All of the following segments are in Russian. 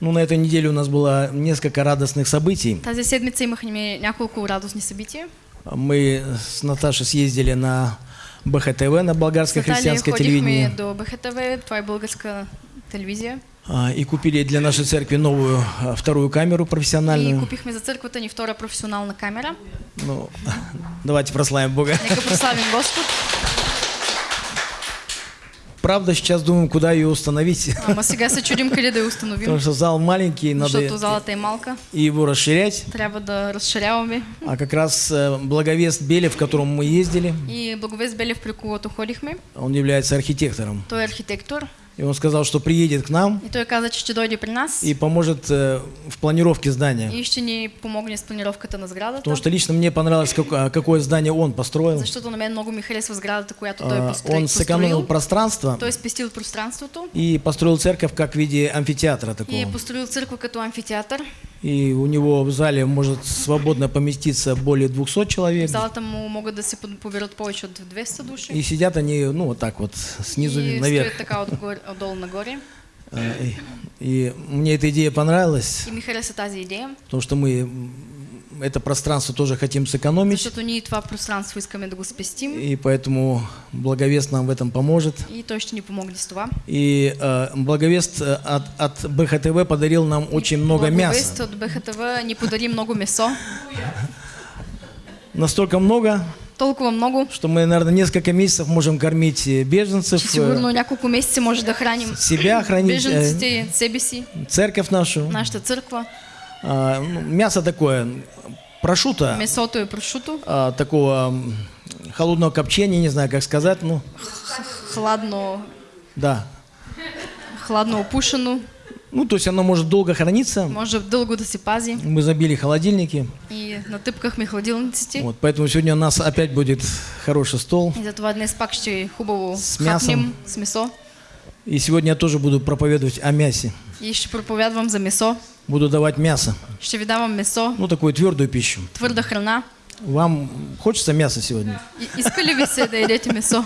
Ну, на этой неделе у нас было несколько радостных событий. Тази седмица имахме няколко радостни събития. Мы с Наташей съездили на БХТВ, на болгарское христианское телевидение, до БХТВ, това е българска телевизия. а, и купили для нашей церкви новую а, вторую камеру И профессиональную. купихме за църквата ни втора професионална камера. Ну, давайте прославим Бога. Нека прославим Господ. Правда, сейчас думаем, куда ее установить. Ама сега се чудим къде да я установим, Потому что зал маленький, надо защото залата е малка. и его расширять. Трябва да разширяваме. А как раз э, Благовест Белев, в котором мы ездили, И Благовест Белев, при когото ходихме, он является архитектором. той е архитектор. И он сказал, что приедет к нам И той каза, че ще дойде при нас и поможет э, в планировке здания. и ще ни помогне с планировката на сградата. Потому что лично мне понравилось, как- а, какое здание он построил. Защото на мен много ми харесва сградата, която той А, построи, Он сэкономил построил. пространство Той е спестил пространството и построил церковь как в виде амфитеатра и такого. построил църква като амфитеатър. И у него в зале может свободно поместиться более 200 В человек. залата му могат да се повече от 200 души. И сидят они, ну, вот так вот, снизу и наверх. стоят така отгоре, отдолу нагоре. А, И, и мне эта идея понравилась, И ми хареса тази идея, потому что мы это пространство тоже хотим сэкономить. защото ние това пространство искаме да го спестим И поэтому Благовест нам в этом поможет. и той ще ни помогне с това. И э, Благовест э, от, от БХТВ подарил нам очень много Благовест мяса. от БХТВ ни подари много месо. Настолько много, Толкова много, что мы, наверное, несколько месяцев можем кормить э, беженцев, че э, сигурно няколко месеца може да храним. себя хранить, э, беженците, себе си, церковь нашу. нашата църква. А, мясо такое, прошута, Месото е прошуто, а, такого холодного копчения, не знаю, как сказать, ну, хладно, да. хладно опушено, Ну, то есть оно может долго храниться. може дълго да се пази. Мы забили холодильники. И натъпкахме хладилниците. Вот, поэтому сегодня у нас опять будет хороший стол. И затова днес пак ще хубаво С мясом. с месо. И сегодня я тоже буду проповедовать о мясе. И ще проповядвам за месо. Буду давать мясо. Ще ви давам месо, Ну, такую твердую пищу. твърда храна. Вам хочется мяса сегодня? И, иска ли ви се да едете месо?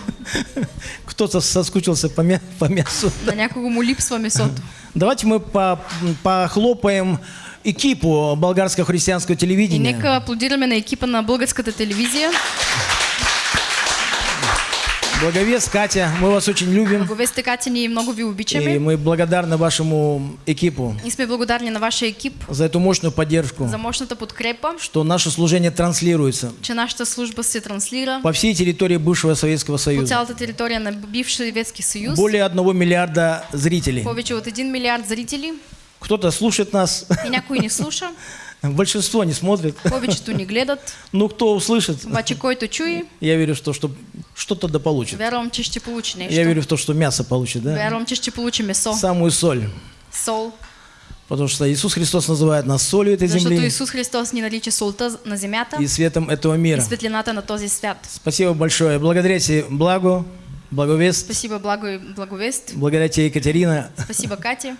Кто-то соскучился по, мя- по мясу. На някого му липсва месото. Давайте мы по- похлопаем экипу болгарского христианского И телевидения. нека аплодираме на екипа на българската телевизия. Благовест, Катя, мы вас очень любим. Благовестите Катя, ние много ви И обичаме. мы благодарны вашему экипу И сме благодарни на вашия екип за эту мощную поддержку, за мощната подкрепа, что наше служение транслируется че нашата служба се транслира по всей территории бывшего Советского по Союза. цялата територия на бившия Съветски съюз. Более одного миллиарда зрителей. Повече от 1 милиард зрители Кто-то слушает нас, и някой ни слуша, большинство не смотрит. повечето ни гледат. Ну, кто услышит, Обаче който чуе, я верю в то, что что-то да получит. вярвам, че ще получи Я верю в то, что мясо получит, да? Вярвам, че ще получи месо, Самую соль. сол. Потому что Иисус Христос называет нас солью этой Защото земли Исус Христос ни нарича солта на земята и светом этого и мира. светлината на този свят. Спасибо большое. Благодаря тебе, Благо, Благовест. Спасибо, благо и благовест. Благодаря тебе, Екатерина. Спасибо, Катя.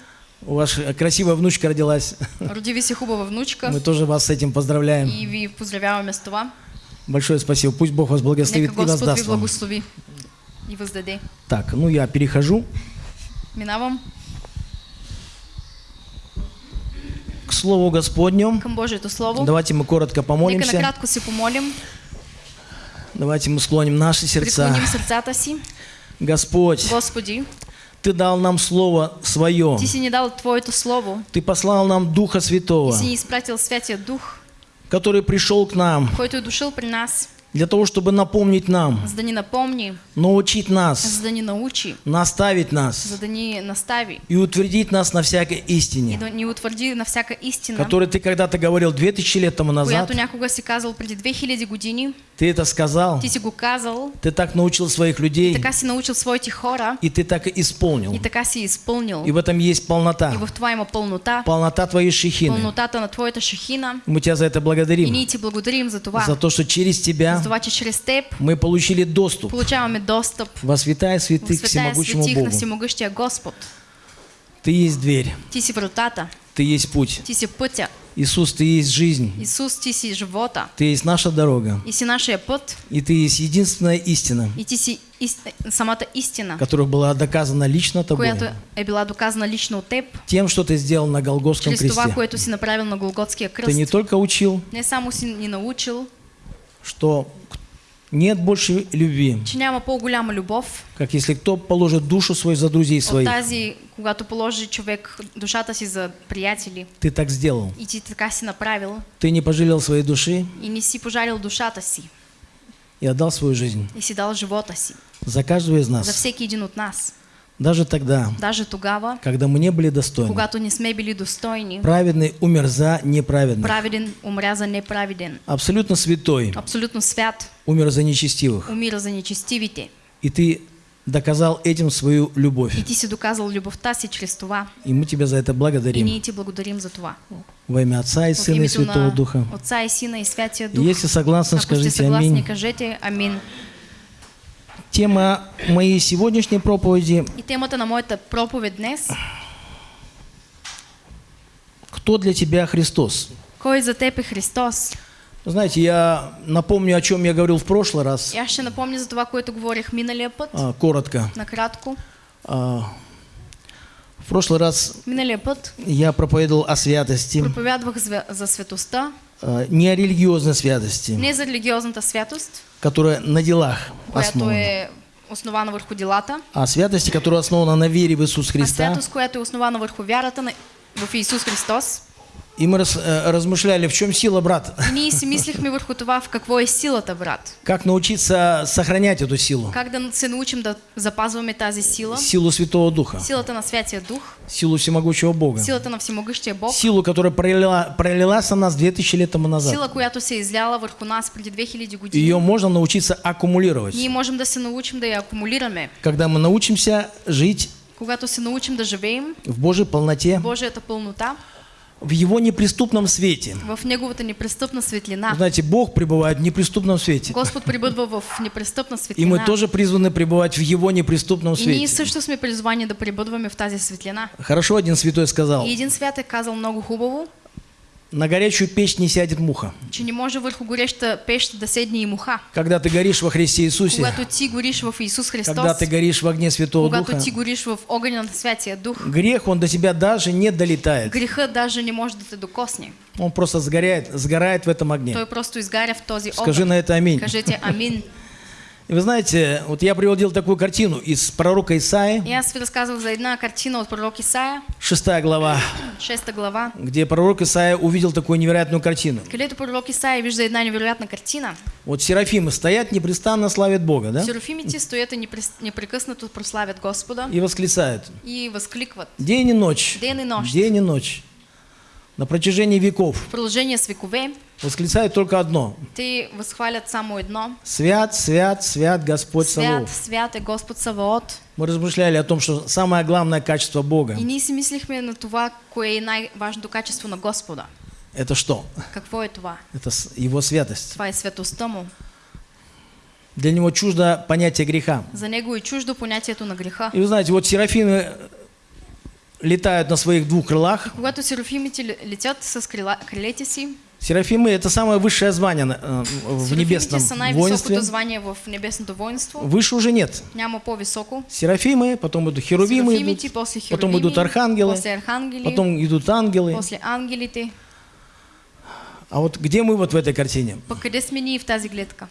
У вас красивая внучка родилась. Роди ви се хубава внучка Мы тоже вас с этим поздравляем. и ви поздравяваме с това. Большое спасибо. Пусть Бог вас благословит Нека и воздаст вам. благослови и въздаде. Так, ну я перехожу Минавам к Слову Господню. към Божието Слово. Давайте мы коротко Нека помолимся. накратко се помолим, Давайте мы склоним наши сердца. преклоним сърцата си. Господь, Господи, Ты дал нам Слово Свое. Ти си ни дал Твоето Слово. Ты послал нам Духа Святого, си ни изпратил Святия Дух, который пришел к нам който е дошъл при нас, для того, чтобы напомнить нам, за да ни напомни, научить нас, за да ни научи, наставить нас за да ни настави и утвердить нас на всякой и истине, да ни утвърди на всяка истина, которую Ты когда-то говорил 2000 лет тому назад. която някога си казал преди 2000 години. Ты это сказал, Ти си го казал, Ты так научил своих людей, така си научил своите хора и Ты так и исполнил. и така си изпълнил. И в этом есть И полнота. в това има пълнота, Полнота Твоей шехины. пълнотата на Твоята шахина. Мы Тебя за это И благодарим. ние Ти благодарим за това. За то, что через Тебя това, че чрез Теб мы получили доступ получаваме достъп во святая святых к всемогущему на Богу. Ты есть дверь, Ти си вратата, Ты есть путь. Ти си пътя. Иисус, Ты есть жизнь, Исус, ти си живота. Ты есть наша дорога, И си нашия път. и Ты есть единственная истина, И ти си ист... самата истина, которая была доказана лично Тобой, която е била доказана лично от теб, тем, что Ты сделал на Голгофском чрез това, кресте. което си направил на Голготския Ты не кръст. только учил, Не само си ни научил, что нет больше любви, че няма по-голяма любов как если кто положит душу свою за друзей от своих. тази, когато положи човек душата си за приятели. Ты так сделал. И ти така си направил Ты не пожалел своей души и не си пожалил душата си. и отдал свою жизнь И си дал живота си. за каждого из За нас. всеки един от нас. Даже тогда, Даже тогава, когда мы не были достойны. когато не сме били достойни, Праведный умер за неправедных. праведен умря за неправеден. Абсолютно святой Абсолютно свят умер за нечестивых. умира за нечестивите. И ты доказал этим свою любовь. И ти си доказал любовта си чрез това. И мы тебя за это И благодарим. ние ти благодарим за това. Во имя Отца и Сына и Святого Духа. Отца и Сина и Святия И Дух. если согласны, Ако сте скажите аминь. Тема моей сегодняшней проповеди И темата на моята проповед днес «Кто для тебя Христос?» Кой за теб е Христос? Знаете, я напомню, о чем я говорил в прошлый раз, И аз ще напомня за това, което говорих миналия път, а, коротко. накратко. А, В прошлый раз Миналия път я проповедовал о святости, проповядвах за, за светостта, а, не о религиозной святости, не за религиозната святост, которая на делах основана, е основана върху делата, а святости, которая основана на вере в Иисус а Христа. святост, която е основана върху вярата на, в Исус Христос. И мы раз- э, размышляли, в чем сила, брат, И ние си мислихме върху това в какво е силата, брат. как научиться сохранять эту силу, Как да се научим да запазваме тази сила, силу Святого Духа, силата на Святия Дух, силу всемогущего Бога, силата на Всемогъщия Бог, силу, которая пролила, пролилась на нас 2000 лет тому назад. сила, която се изляла върху нас преди 2000 години. Ее можно научиться аккумулировать. Ние можем да се научим да я акумулираме. Когда мы научимся жить Когато се научим да живеем в Божьей полноте, в Божията пълнота, в Его неприступном свете. в Неговата непрестъпна светлина. Знаете, Бог пребывает в неприступном свете. Господ прибъдва в непрестъпна И светлина. мы тоже призваны пребывать в Его неприступном И ние свете. също сме призвани да прибъдваме в тази светлина. Хорошо один святой сказал, И един свят е казал много хубаво, на горячую печь не сядет муха. че не може върху гореща пещ да седне и муха. Когда ты горишь во Христе Иисусе, Когато ти гориш в Исус Христос, когда ты горишь в огне Святого когато Духа, ти гориш в огъня на Святия Дух, грех, он до тебя даже не долетает. грехът даже не може да те докосне. Он просто сгоряет, сгорает в этом огне. Той просто изгаря в този Скажи огън. на это аминь. Кажете амин. Вы знаете, вот я приводил такую картину из пророка Исаи, ви разказвах за една картина от пророк Исаия, 6 глава, 6 глава, где пророк Исаия увидел такую невероятную картину. където пророк Исаия вижда една невероятна картина. Вот серафимы стоят, непрестанно славят Бога, да? Серафимите стоят и непрес- непрекъснато прославят Господа И восклицают. и възкликват. День и ночь. Ден и нощ. День и ночь. На протяжении веков В продължение с векове восклицают только одно. те възхвалят само едно. Свят, свят, свят Господь Свят, Саваоф. свят е Господ Саваот. Мы размышляли о том, что самое главное качество Бога И ние си мислихме на това, кое е най-важното качество на Господа. – это что? Какво е това? Это Его святость. Това е светостта му. Для Него чуждо понятие греха. За него е чуждо понятието на греха. И вы знаете, вот серафимы летают на своих двух крылах. Когато серафимите ле- летят с крила, крилете си, Серафимы – это самое высшее звание э, в небесном воинстве. звание в небесното воинство. Выше уже нет. Няма по-високо. Серафимы, потом идут херувимы, Серафимите, идут, после потом идут архангелы, после архангели, потом идут ангелы. после ангелите. А вот где мы вот в этой картине? Пък къде сме ние в тази гледка?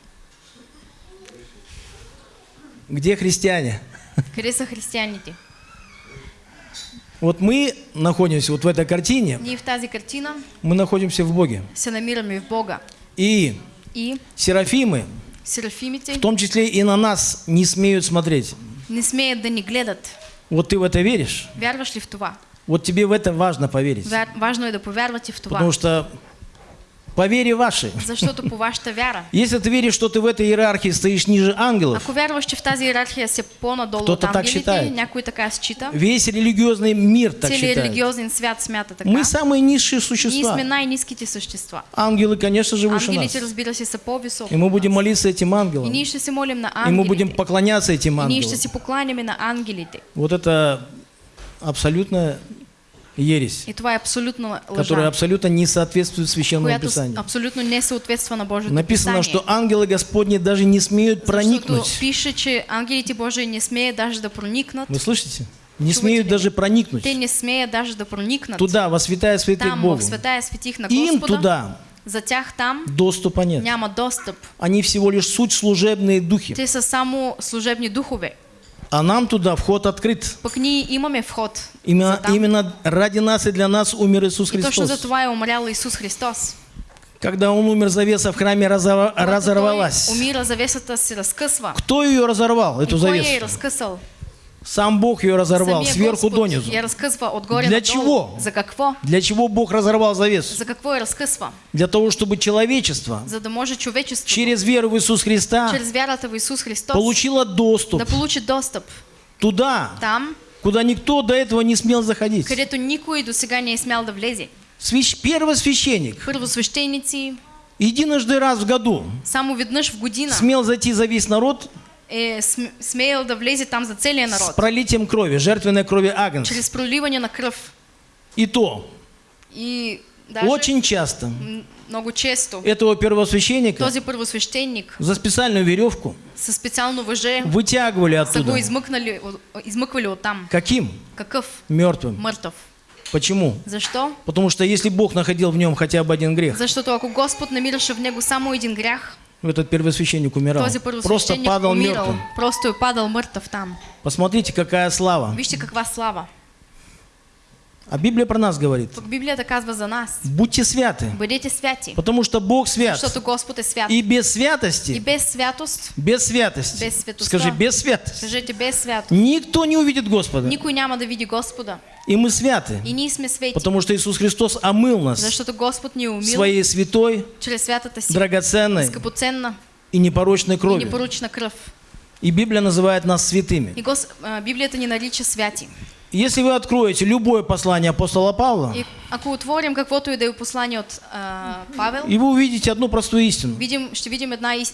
Где христиане? Къде са християните? Вот мы находимся вот в этой картине, Ние в тази картина мы находимся в Боге. се намираме в Бога. И И серафимы, серафимите в том числе и на нас, не смеют смотреть. не смеят да ни гледат. Вот ты в это веришь? Вярваш ли в това? Вот тебе в это важно поверить. Вяр... Важно е да повярвате в това. Потому что по вере вашей, Защото по вашата вяра. если ты веришь, что ты в этой иерархии стоишь ниже ангелов, Ако вярваш, че в тази иерархия си по-надолу Кто-то от так ангелите, считает. някой така счита, весь религиозный мир так считает. религиозен свят смята така. Мы самые низшие Ние существа. сме най-низките същества. Ангелы, конечно же, выше нас. Ангелите, разбира се, са по-високо. И мы будем нас. молиться этим И ангелам. ние ще се молим на И мы будем ангелите. поклоняться этим И ние ще ангелам. си покланяме на ангелите. Вот это абсолютно ересь, И това е абсолютно которая лъжа, абсолютно не соответствует Священному Писанию. абсолютно не съответства на Божието Написано, Писание. что ангелы Господни даже не смеют проникнуть. пише, че ангелите Божии не смеят даже да проникнат. Вы слышите? Не смеют даже проникнуть Те не смеят даже да проникнат. туда, во святая святых Там, Богу. святая светих на Им Господа. туда За тях там доступа нет. няма достъп. Они всего лишь суть служебные духи. Те са само служебни духове. А нам туда вход открыт. Пък ние имаме вход. Именно, именно ради нас и для нас умер Иисус И точно за Христос. това е умрял Исус Христос. Когда Он умер, завеса в храме разорвалась. Той умира, завесата се разкъсва. Кто ее разорвал, эту И кой я е завесу? разкъсал? Сам Бог ее разорвал, Самия сверху Господ донизу. Я разкъсва отгоре Для чего? За какво? Для чего Бог разорвал завесу? За какво? Для того, чтобы человечество За да може човечеството через веру в Иисус Христа чрез вярата в Исус Христос получило доступ да получи достъп туда, там, куда никто до этого не смел заходить. където никой до сега не е смял да влезе. Свящ- Первосвященник Първосвещеници единожды раз в году само веднъж в година смел зайти за весь народ е см- смеял да влезе там за целия с народ. пролитием крови, жертвенной крови Агнца. Чрез проливане на кръв. И то, И даже очень часто много често этого первосвященника този първосвещеник за специальную веревку със специално въже вытягивали оттуда. измъкнали, от- измъквали оттам. Каким? Какъв? Мертвым. Мъртъв. Почему? Защо? Потому что если Бог находил в нем хотя бы один грех, Защото ако Господ намираше в него само един грях, этот первосвященник умирал. Просто падал умирал. мертвым. Просто падал мъртъв там. Посмотрите, какая слава. Вижте каква слава. А Библия про нас говорит. Пък Библията казва за нас. Будьте святы, Бъдете святи. потому что Бог свят. Защото Господ е свят. И без И святости, без святост, без святости, Без святоста. скажи, без святости, кажете без святост, никто не увидит Господа. никой няма да види Господа. И мы святы, И ние сме свети. потому что Иисус Христос омыл нас Защото Господ ни е умил своей святой, чрез святата си драгоценной скъпоценна и непорочной и кровью. непоручна кръв. И Библия называет нас святыми. И Гос... а, Библията ни нарича святи. Если вы откроете любое послание апостола Павла, И ако отворим каквото и да е послание от а, Павел, и вы увидите одну простую истину. видим, ще видим една ис...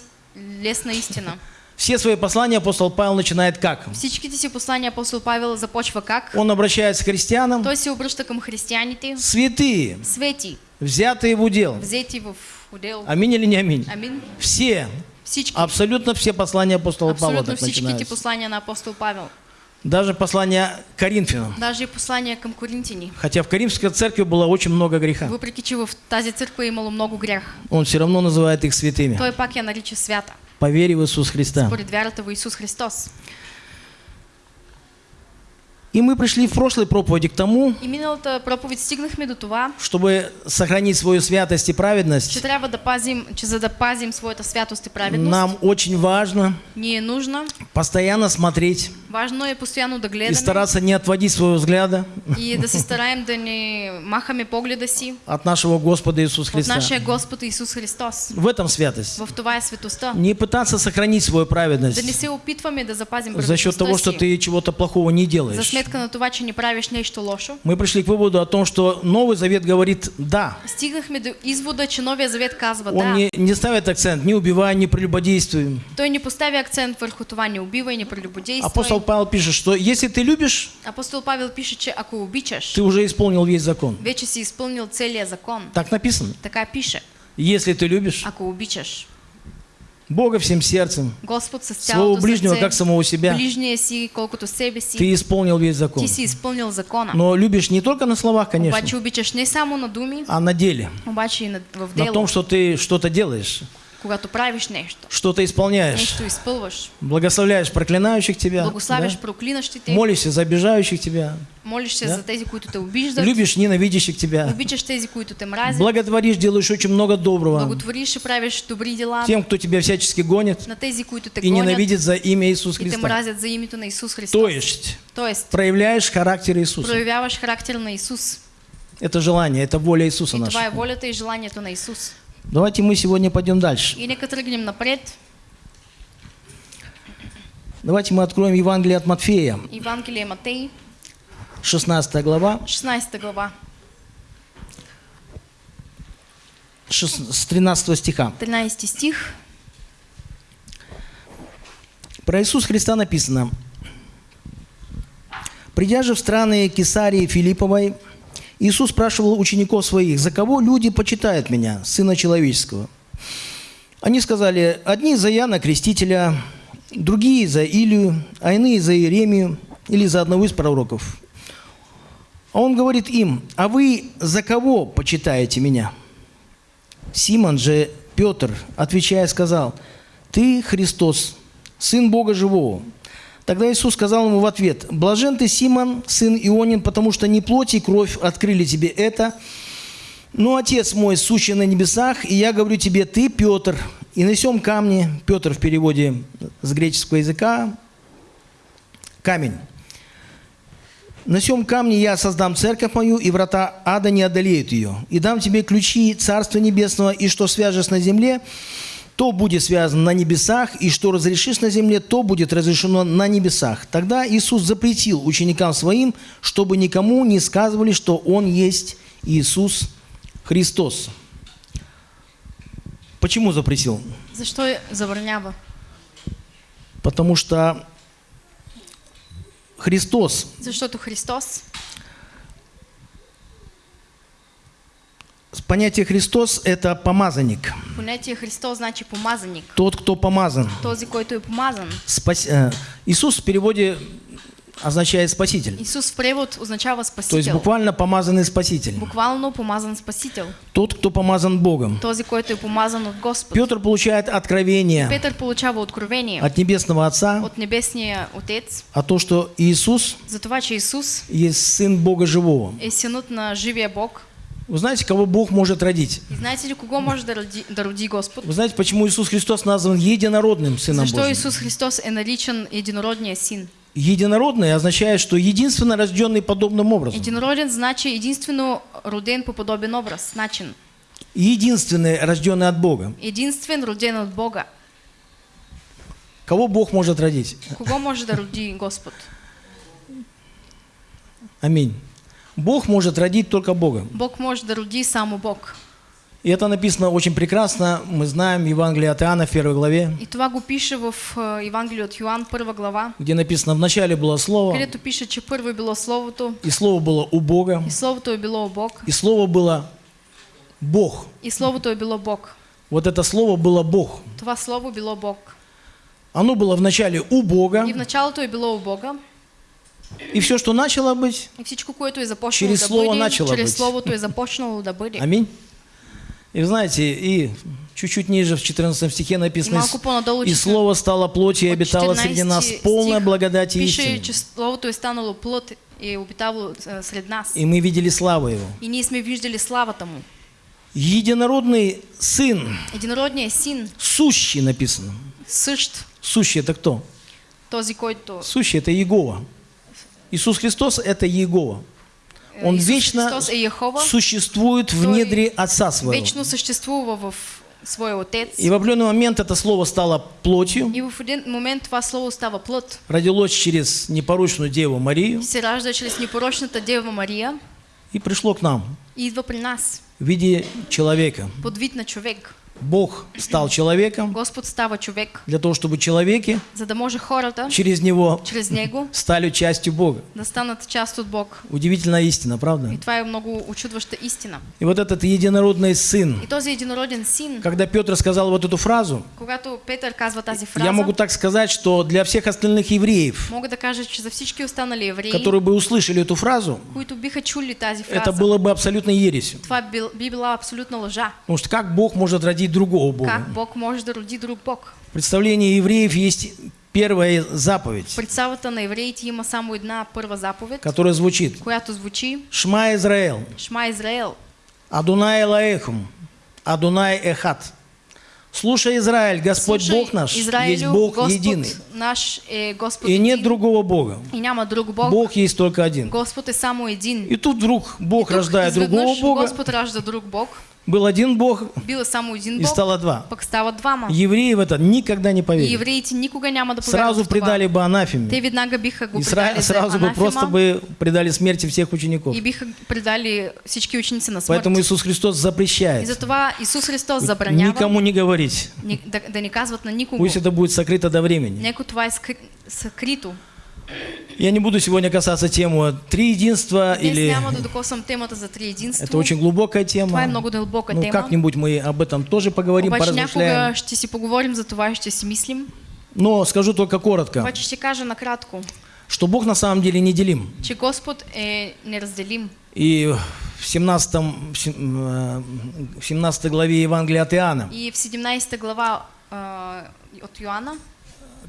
лесна истина. Все свои послания апостол Павел начинает как? Всичките си послания апостол Павел започва как? Он обращается к христианам, Той се обръща към християните, святые, свети, взятые в удел. взети в удел. Аминь или не аминь? Амин. Все, Всички, абсолютно все послания апостола Павла абсолютно начинаются. послания на апостол Павел. Даже послание к Коринфянам. Даже и послания към коринтини. Хотя в Каримской церкви было очень много греха. Въпреки, че в тази църква е имало много грях, Он все равно называет их святыми. той пак я нарича свята, По вере в Иисус Христа. според вярата в Исус Христос. И мы пришли в прошлой проповеди к тому, И миналата проповед стигнахме до това, чтобы сохранить свою святость и че праведность, трябва да пазим, че за да пазим своята святост и праведност, нам очень важно ни е нужно, постоянно смотреть важно е постоянно да и стараться не отводить своего взгляда и да се стараем да не махаме погледа си от нашего Господа Иисуса от Христа. нашия Господ Исус Христос. В этом святость. В това е светостта. Не пытаться сохранить свою Да не праведность се опитваме да запазим за счет того, что ты чего-то плохого не за делаешь. сметка на това, че не правиш нещо лошо. Мы пришли к выводу о том, что Новый Завет говорит «да». Стигнахме до извода, че Новия Завет казва Он да. не, не ставит акцент «не убивай, не прелюбодействуй». Той не поставя акцент върху това не убивай, не прелюбодействуй. Апостол Павел пишет, что если ты любишь, Апостол Павел пише, че ако обичаш, ты уже исполнил весь закон. вече си изпълнил целия закон. Так написано. Така пише. Если ты любишь Ако обичаш Бога всем сердцем, Господ с своего ближнего сърце, как самого себя, си, себе си, ты исполнил весь закон. ти си изпълнил закона. Но любишь не только на словах, конечно, Обаче не само на думи, а на деле. обаче и на, в На том, что ты что-то делаешь, когато правиш нещо. что-то исполняешь, Нещо изпълваш. благословляешь проклинающих тебя, Благославяш да? проклинащите, молишься за обижающих тебя, молиш се Да. за тези, които те обиждат, любишь ненавидящих тебя, обичаш тези, които те мразят, благодаришь, делаешь очень много доброго благотвориш и правиш добри дела тем, кто тебя всячески гонит на тези, които те и гонят ненавидит за имя Иисуса и те Христа. мразят за името на Исус Христос. То есть Тоест, проявляешь характер Иисуса. проявяваш характер на Исус. Это желание, это воля Иисуса И това е наша. волята и желанието на Исус. Давайте мы сегодня пойдем дальше. И тръгнем напред. Давайте мы откроем Евангелие от Матфея, Евангелие Матей, 16 глава, 16 глава, с 13 стиха. 13 стих. Про Иисуса Христа написано. «Придя же в страны Кесарии Филипповой, Иисус спрашивал учеников своих, «За кого люди почитают меня, Сына Человеческого?» Они сказали, одни за Яна Крестителя, другие за Илию, а иные за Иеремию или за одного из пророков. А он говорит им, а вы за кого почитаете меня? Симон же Петр, отвечая, сказал, ты Христос, Сын Бога Живого. Тогда Иисус сказал ему в ответ, «Блажен ты, Симон, сын Ионин, потому что не плоть и кровь открыли тебе это, но Отец мой, сущий на небесах, и я говорю тебе, ты, Петр, и на сем камне, Петр в переводе с греческого языка, камень. На сем камне я создам церковь мою, и врата ада не одолеют ее. И дам тебе ключи Царства Небесного, и что свяжешь на земле, то будет связано на небесах, и что разрешишь на земле, то будет разрешено на небесах. Тогда Иисус запретил ученикам своим, чтобы никому не сказывали, что Он есть Иисус Христос. Почему запретил? Защо забранява? Потому что Христос, Защото Христос, понятие Христос – это помазанник. понятие Христос значи помазаник. Тот, кто помазан. Този, който е помазан. Спас- э, Иисус в переводе означает спаситель. Исус в превод означава То есть буквально помазанный спаситель. Буквално помазан спасител. Тот, кто помазан Богом. Този, който е помазан от Господ. Петр получает откровение Петър получава откровение от Небесного Отца от Небесния Отец о том, что Иисус за това, че Исус есть Сын Бога Живого. е синът на живия Бог. Вы знаете, кого Бог может родить? И знаете ли кого може да роди, да роди Господ? Вы знаете, почему Иисус Христос назван единородным Сыном Защо Божьим? Исус Христос е наричан единородния син? Единородный означает, что единственно рожденный подобным образом. Единороден значи единствено роден по подобен образ, начин. Единственный рожденный от Бога. Единствен роден от Бога. Кого Бог может родить? Кого може да роди Господ? Аминь. Бог может родить только Бога. Бог може да роди само Бог. И это написано очень прекрасно. Мы знаем Евангелие от Иоанна в первой главе, И това го пише в е, Евангелие от Йоанн, първа глава, где написано «В начале было Слово, където пише, че първо било Словото, и Слово было у Бога, и Словото е било у Бог, и Слово было Бог». и Словото е било Бог. Вот это Слово было Бог. Това Слово било Бог. Оно было в начале у Бога, И в началото е било у Бога, и все, что начало быть, и всичко, което е започнало Через да Слово бъде, начало чрез быть. Словото е започнало да бъде. аминь. И вы знаете, и чуть-чуть ниже в 14 стихе И написано, «И че- Слово стало плотью и обитало среди 14 нас полная стих благодати и че Словото е станало плът и обитало е, сред нас. И мы видели славу Его». И ние сме виждали славата му. Единородный Сын, Единородният син, сущий написано. същ, Сущий это кто? този, който Сущий это Иегова. Иисус Христос это Иегова. Он Исус вечно существует в недре Отца Своего. вечно съществува в своя Отец. И в определенный момент это Слово стало плотью, И в един момент това Слово става плът. родилось через непорочную Деву Марию И се ражда чрез непорочната Дева Мария и пришло к нам и идва при нас в виде человека. под вид на човек. Бог стал человеком Господ става човек, для того, чтобы человеки за да може хората через Него чрез Него стали частью Бога. да станат част от Бог. Удивительная истина, правда? И това е много очудваща истина. И вот этот единородный Сын, И този единороден син, когда Петр сказал вот эту фразу, когато Петър казва тази фраза, я могу так сказать, что для всех остальных евреев, мога да кажа, че за всички останали евреи, которые бы услышали эту фразу, които биха чули тази фраза, это было бы абсолютно ересью. това би била абсолютна лъжа. Потому что как Бог может родить другого Бога? Как Бог може да роди друг Бог? В представлении евреев есть первая заповедь, представата на евреите има само една първа заповед, которая звучит която звучи «Шма Израэл, Шма Израел, Адунай Элаэхум, Адунай Эхат». Слушай, Израиль, Господь слушай, Бог наш, есть Израилю, Бог Господ единый, наш е Господ и нет един, другого Бога. и няма друг Бог. Бог есть только один. Господ е само един. И тут вдруг Бог Тук рождает другого Бога, Господ ражда друг Бог. Был один Бог, Бил е само един и Бог, стало два. стават двама. Евреи в это никогда не поверили. евреите никога няма да Сразу предали бы анафеме. Те веднага биха го И сра- сразу бы просто бы предали смерти всех учеников. и биха предали всички ученици на смърт. Поэтому Иисус Христос запрещает затова Исус Христос забранява никому не говорить. ни- да, да не казват на никого. Пусть это будет сокрыто до времени. Неко това е скри... Я не буду сегодня касаться темы три единства или... Это очень глубокая тема. Ну, как-нибудь мы об этом тоже поговорим, Обаче поразмышляем. ще си поговорим за това и ще си мислим. Но скажу только коротко, Обаче ще кажа накратко, что Бог на самом деле неделим. че Господ е неразделим. И в 17, в сем- э, в 17 главе Евангелия от Иоанна, И в 17 глава а, от Йоанна,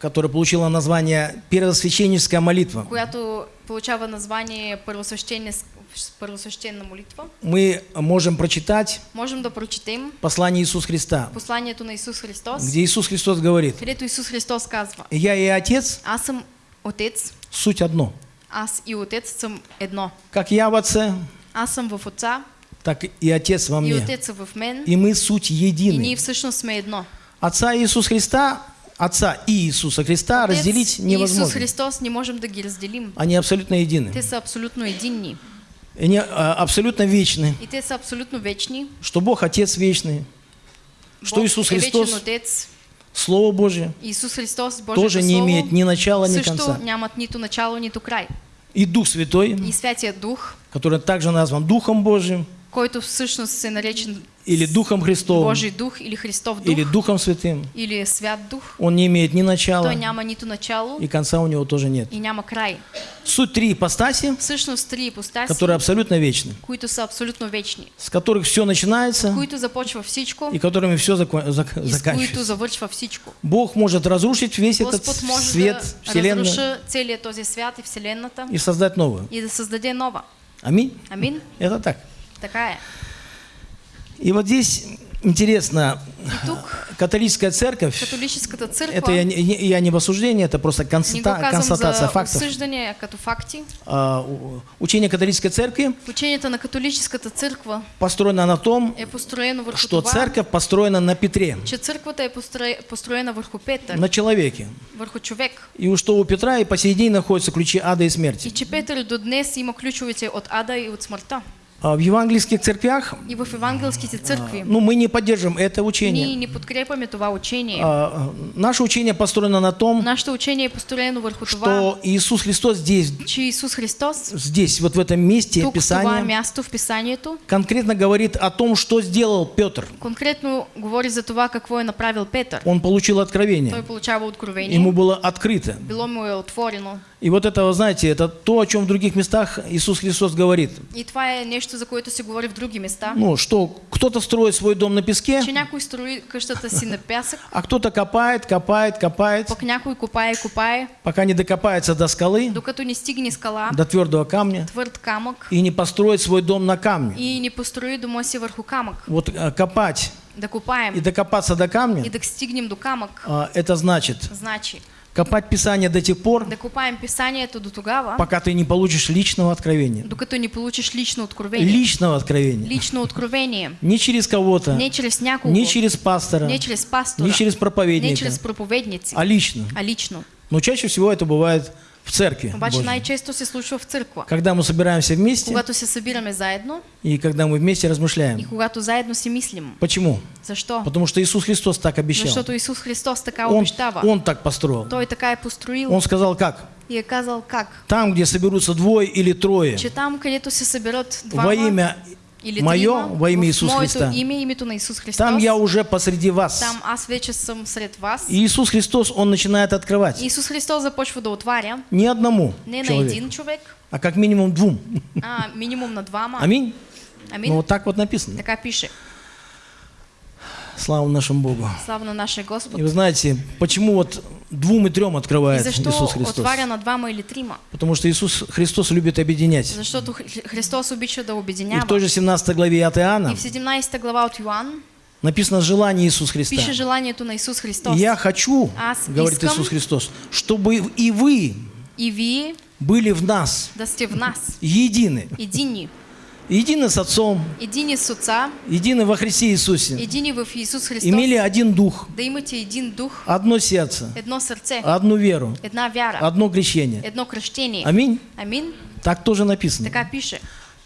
которая получила название «Первосвященническая молитва», която получава название първосвещена молитва, мы можем прочитать можем да прочетем послание Иисуса Христа, посланието на Исус Христос, где Иисус Христос говорит, където Исус Христос казва, «Я и Отец аз съм Отец, – суть одно. аз и Отец съм едно. Как я в Отце, Аз съм в Отца так и Отец во и мне. Отец е в мен И мы суть и едины. ние всъщност сме едно. Отца Иисуса Христа, Отца и Иисуса Христа Отец разделить невозможно. Христос не можем да ги разделим. Они абсолютно едины. Са абсолютно единни. Они а, абсолютно вечны. И са абсолютно вечни. Что Бог Отец вечный, что Бог Иисус е вечен Христос, Отец. Слово Божие, Иисус Христос, Божието тоже не Слово, имеет ни начала, ни конца. нямат нито начало, нито край. И Дух Святой, И Святия Дух, который также назван Духом Божьим, който всъщност е наречен или Духом Христовым, Божий Дух или Христов Дух, или Духом Святым, или Свят Дух, он не имеет ни начала, няма нито начало и конца у него тоже нет. и няма край. Суть три ипостаси, Всъщност три ипостаси, которые абсолютно вечны, които са абсолютно вечни, с которых все начинается които започва всичко и которыми все с които заканчивается. завършва всичко. Бог может разрушить весь этот Господ може свет, да Вселенную целият този свят и Вселената и создать новую. и да създаде нова. Аминь. Амин? Это так. Така е. И вот здесь интересно, тук католическая церковь, католическата църква, это я, я не в осуждении, это просто констата- констатация фактов. а факти. А, Учение католической церкви Учението на католическата църква построено на том, е построено что това, церковь построена на Петре, че е построена върху Петър, на человеке. върху човек. И что у Петра и по сей день находятся ключи ада и смерти. И че Петър до днес има ключовете от ада и от смъртта. А в евангельских церквях, И в евангелските църкви ну, мы не поддерживаем это ние учение. не подкрепяме това учение. А, а, наше учение построено на том, Нашето учение построено това, что Иисус Христос здесь, че Исус Христос здесь, вот в этом месте тук Писания, място в Писанието конкретно говорит о том, что сделал Петр. конкретно говори за това какво е направил Петър. Он получил Той откровение, откровение, ему было открыто. било му е отворено. И вот это, знаете, это то, о чем в других местах Иисус Христос говорит. И това е нещо, за което се говори в други места. Ну, что кто-то строит свой дом на песке, Че някой строи къщата си на пясък, а кто-то копает, копает, копает, пък някой копае, копае, пока не докопается до скалы, докато не стигне скала, до твердого камня, твърд камък и не построит свой дом на камне. и не построи дома си върху камък. Вот а, копать. Да копаем и докопаться до и камня, да стигнем до камък, а, это значит значи копать Писание до тех пор, до тогава, пока ты не получишь личного откровения. докато не получиш лично откровение. Личного откровения. Лично откровение. Не через кого-то, Не чрез някого, не через пастора, не чрез пастора, не через не проповедника, чрез проповедници, а лично. а лично. Но чаще всего это бывает в церкви. Обаче най-често се случва в църква. Когда мы собираемся вместе Когато се събираме заедно и когда мы вместе и размышляем. когато заедно си мислим. Почему? Защо? Потому что Иисус Христос так обещал. Защото Исус Христос така Он, обещава. он так построил. Той така е построил Он сказал как? и е казал как. Там, где соберутся двое или трое Че там, където се съберат во двама имя или Мое, трима, во имя в Иисус моето Христа. име, името на Исус Христос, Там я уже посреди вас. там аз вече съм сред вас. И Иисус Христос, Он начинает открывать. Исус Христос започва да отваря Не одному не на человеку, един човек, а как минимум двум. а минимум на двама. Аминь. Амин. Ну вот так вот написано. Така пише. Слава нашему Богу. Слава на нашия Господ. И вы знаете, почему вот двум и трем И открывает защо Иисус Христос? отваря на двама или трима? Потому что Иисус Христос любит объединять. Защото Хри- Христос обича да И в той же 17 главе от И Иоанна в 17 глава от Йоан написано желание Иисуса Христа. пише желанието на Исус Христос. И я хочу, Аз говорит искам- Иисус Христос, чтобы и вы И вие были в нас да в нас. едины. Едини. Едины с Отцом, Едини с Отца, едины во Христе Иисусе. едини в Исус Христос. Имели один дух, Да имате един дух, одно сердце, едно сърце, одну веру, една вяра, одно крещение. едно кръщение. Аминь. Амин. Так тоже написано. Така пише.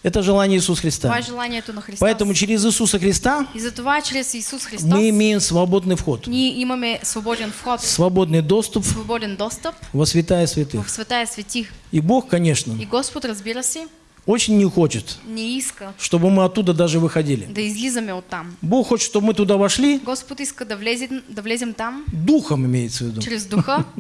Это желание Иисуса Христа. Това е желанието на Христос. Поэтому через Иисуса Христа И затова чрез Исус Христос мы имеем свободный вход, имаме свободен вход, свободный доступ свободен достъп во святая святых. в святая светих. И Бог, конечно, И Господ, разбира се, очень не хочет, не иска чтобы мы оттуда даже выходили. да излизаме оттам. Бог хочет, чтобы мы туда вошли, Господ иска да влезем, да влезем там, духом имеется в виду. чрез духа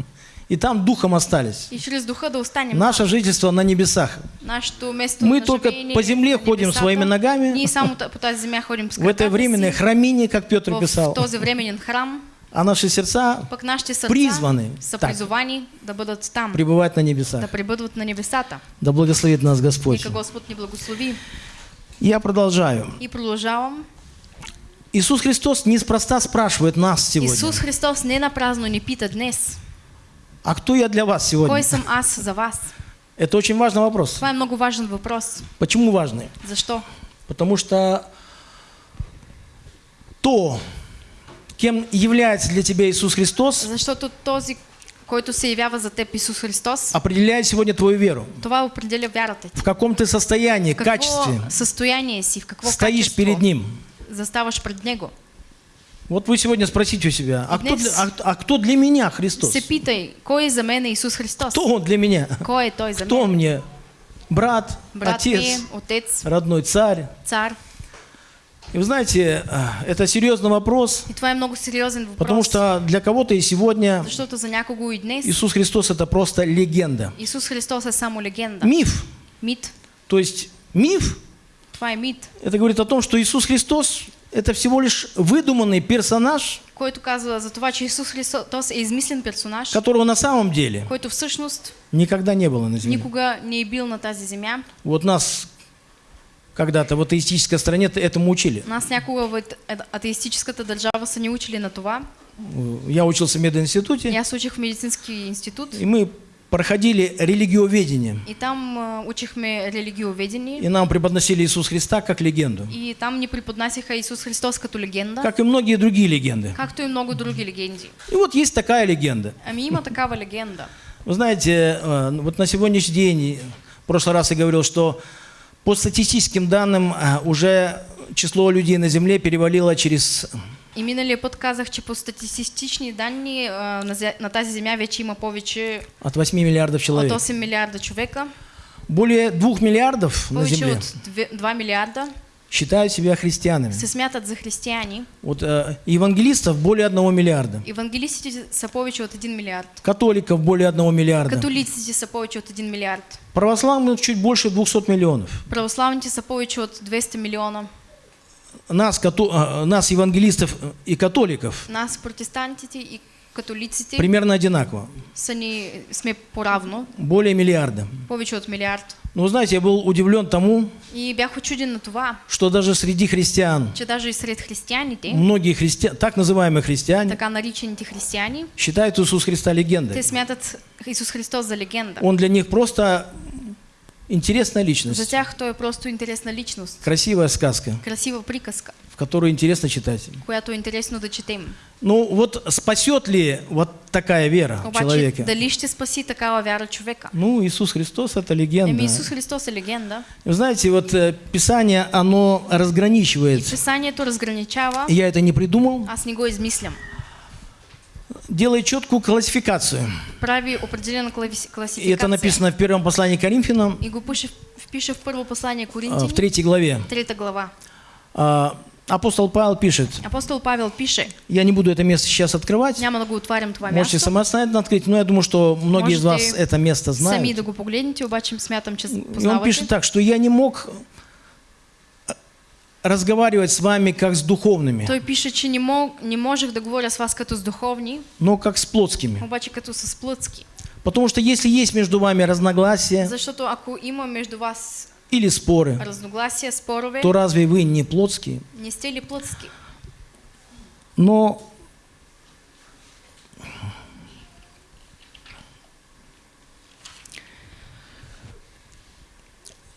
И там духом остались. и чрез духа да останем Наше жительство на небесах. Место Мы только по земле ходим небесата. своими ногами. Ние само та- по земя ходим с В это временное храмине, как Петр в писал. този временен храм, А наши сердца пък нашите сърца призваны так. да бъдат там, пребывать на да небесах. пребъдват на небесата. Да благословит нас Господь. Нека Господ ни благослови. Я продолжаю. И продължавам. Иисус Христос неспроста спрашивает нас сегодня. Исус Христос не напразно ни пита днес, А кто я для вас сегодня? кой съм аз за вас? Это очень важный вопрос. Е много важен въпрос. Почему важный? Защо? Потому что то, кем является для тебя Иисус Христос, Защото този, който се явява за теб Исус Христос, определяет сегодня твою веру. това определя вярата ти. В каком ты состоянии, В какво качестве състояние си, в какво стоишь качество перед Ним. заставаш пред Него. Вот вы сегодня спросите у себя, а кто, для, а, а кто для меня Христос? Се питай, кой за мен Исус Христос? Кто Он для меня? Кой е Той за Кто мен? Мне? Брат, Брат отец, ми, отец, родной царь. цар. И вы знаете, а, это серьезный вопрос, И това е много сериозен въпрос. потому что для кого-то и сегодня Защото за някого и днес Иисус Христос это просто легенда. Исус Христос е само легенда. Миф. Мит. То есть миф Това е мит, Это говорит о том, что Иисус Христос – это всего лишь выдуманный персонаж, който казва за това, че Исус Христос е измислен персонаж, которого на самом деле който всъщност никогда не было на земле. никога не е бил на тази земя. Вот нас когда-то в атеистической стране этому учили. Нас някога в ат- ат- атеистическата държава са ни учили на това. Я учился в мединституте, аз учих в медицински институт и мы проходили религиоведение. и там а, учихме религиоведение И нам преподносили Иисус Христа как легенду. и там ни преподнасяха Исус Христос като легенда, Как и многие другие легенды. както и много други легенди. И вот есть такая легенда. Ами има такава легенда. Вы знаете, э, вот на сегодняшний день, в прошлый раз я говорил, что по статистическим данным э, уже число людей на Земле перевалило через И миналия път казах, че по статистични данни а, на, зе- на тази земя вече има повече от 8 миллиардов от человек. 8 милиарда човека, Более 2 миллиардов на Земле. от 2 милиарда считают себя христианами. се смятат за християни. Вот э, евангелистов более 1 миллиарда. Евангелистите са повече от 1 милиард. Католиков более 1 миллиарда. Католиците са повече от 1 милиард. Православных чуть больше 200 миллионов. Православните са повече от 200 милиона. Нас, като- э, нас евангелистов и католиков, Нас, протестантите и католиците, примерно одинаково. са ни, сме поравно, Более миллиарда. повече от милиард. Но вы знаете, я был удивлен тому, И бях очуден на това, что даже среди христиан, че даже и сред християните, многие христиане, так называемые христиане, така наричаните християни, считают Иисус Христа легендой. те смятат Исус Христос за легенда. Он для них просто интересная За личность, тях той е просто интересна личност, красивая сказка, красива приказка, в которую интересно читать. която интересно да. Ну вот спасет ли вот такая вера Обаче, человека? дали ще спаси такава вяра човека? Ну, Иисус Христос это Еми легенда. Исус Христос е легенда. Вы знаете, вот э, Писание, оно разграничивает. Писанието разграничава, Я это не придумал. аз не го измислям. Делает четкую классификацию. Прави определена клави- И это написано в первом послании Коринфянам, И го пише, в първо послание Коринтин, в третьей главе. трета глава. А, Апостол Павел пишет, Апостол Павел пише, я не буду это место сейчас открывать, да го отварям това можете самостоятельно открыть, но я думаю, что многие из вас это место сами знают. да го погледнете, обаче смятам, че И он пишет так, что я не мог разговаривать с вами как с духовными, Той пише, че не, мог, не можех да говоря с вас като с духовни, но как с плотскими. обаче като с плътски. Потому что если есть между вами разногласия Защото ако има между вас или споры, разногласия, спорове, то разве вы не плотские? не сте ли плътски? Но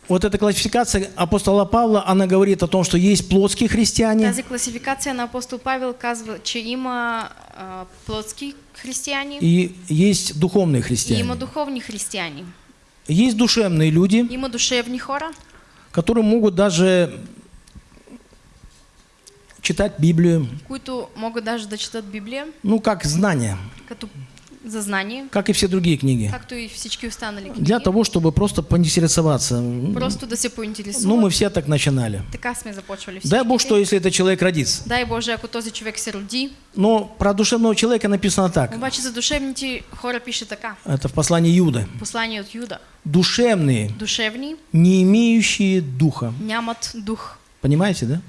вот эта классификация апостола Павла, она говорит о том, что есть плотские христиане, Тази класификация на апостол Павел казва, че има а, плътски християни и есть духовные и има христиане. Есть душевные люди, Има душевни хора, которые могут даже читать Библию, които могат даже да четат Библия, ну, как знание, като за знание, как и все другие книги. както и всички останали книги. Для того, чтобы просто поинтересоваться. Просто да се поинтересуват. Ну, мы все так начинали. Така сме започвали. Дай Бог, что если этот человек родится. Дай Боже, ако този човек се роди. Но про душевного человека написано так. Обаче за душевните хора пише така. Это в послании Иуды. Послание от Юда. Душевные, Душевни не имеющие духа. нямат дух. Понимаете, да?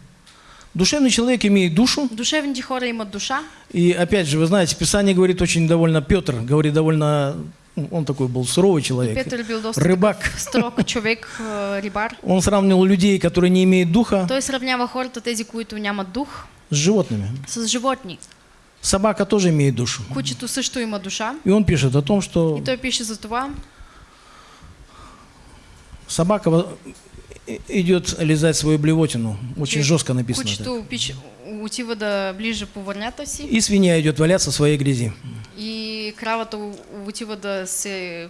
Душевный человек имеет душу. Душевните хора имат душа. И опять же, вы знаете, Писание говорит очень довольно, Петр говорит довольно, он такой был суровый человек. Бил доста Рыбак. строг човек, э, рибар. Он сравнивал людей, которые не имеют духа, Той сравнява хората, тези, които нямат дух, с животными. с животни. Собака тоже имеет душу. Кучето също има душа. И он пишет о том, что И той пише за това, собака идет лизать свою блевотину. Очень че жестко написано. Кучето пич, отива да ближе по върнята си И свинья идет валяться в своей грязи. и кравата у- отива да се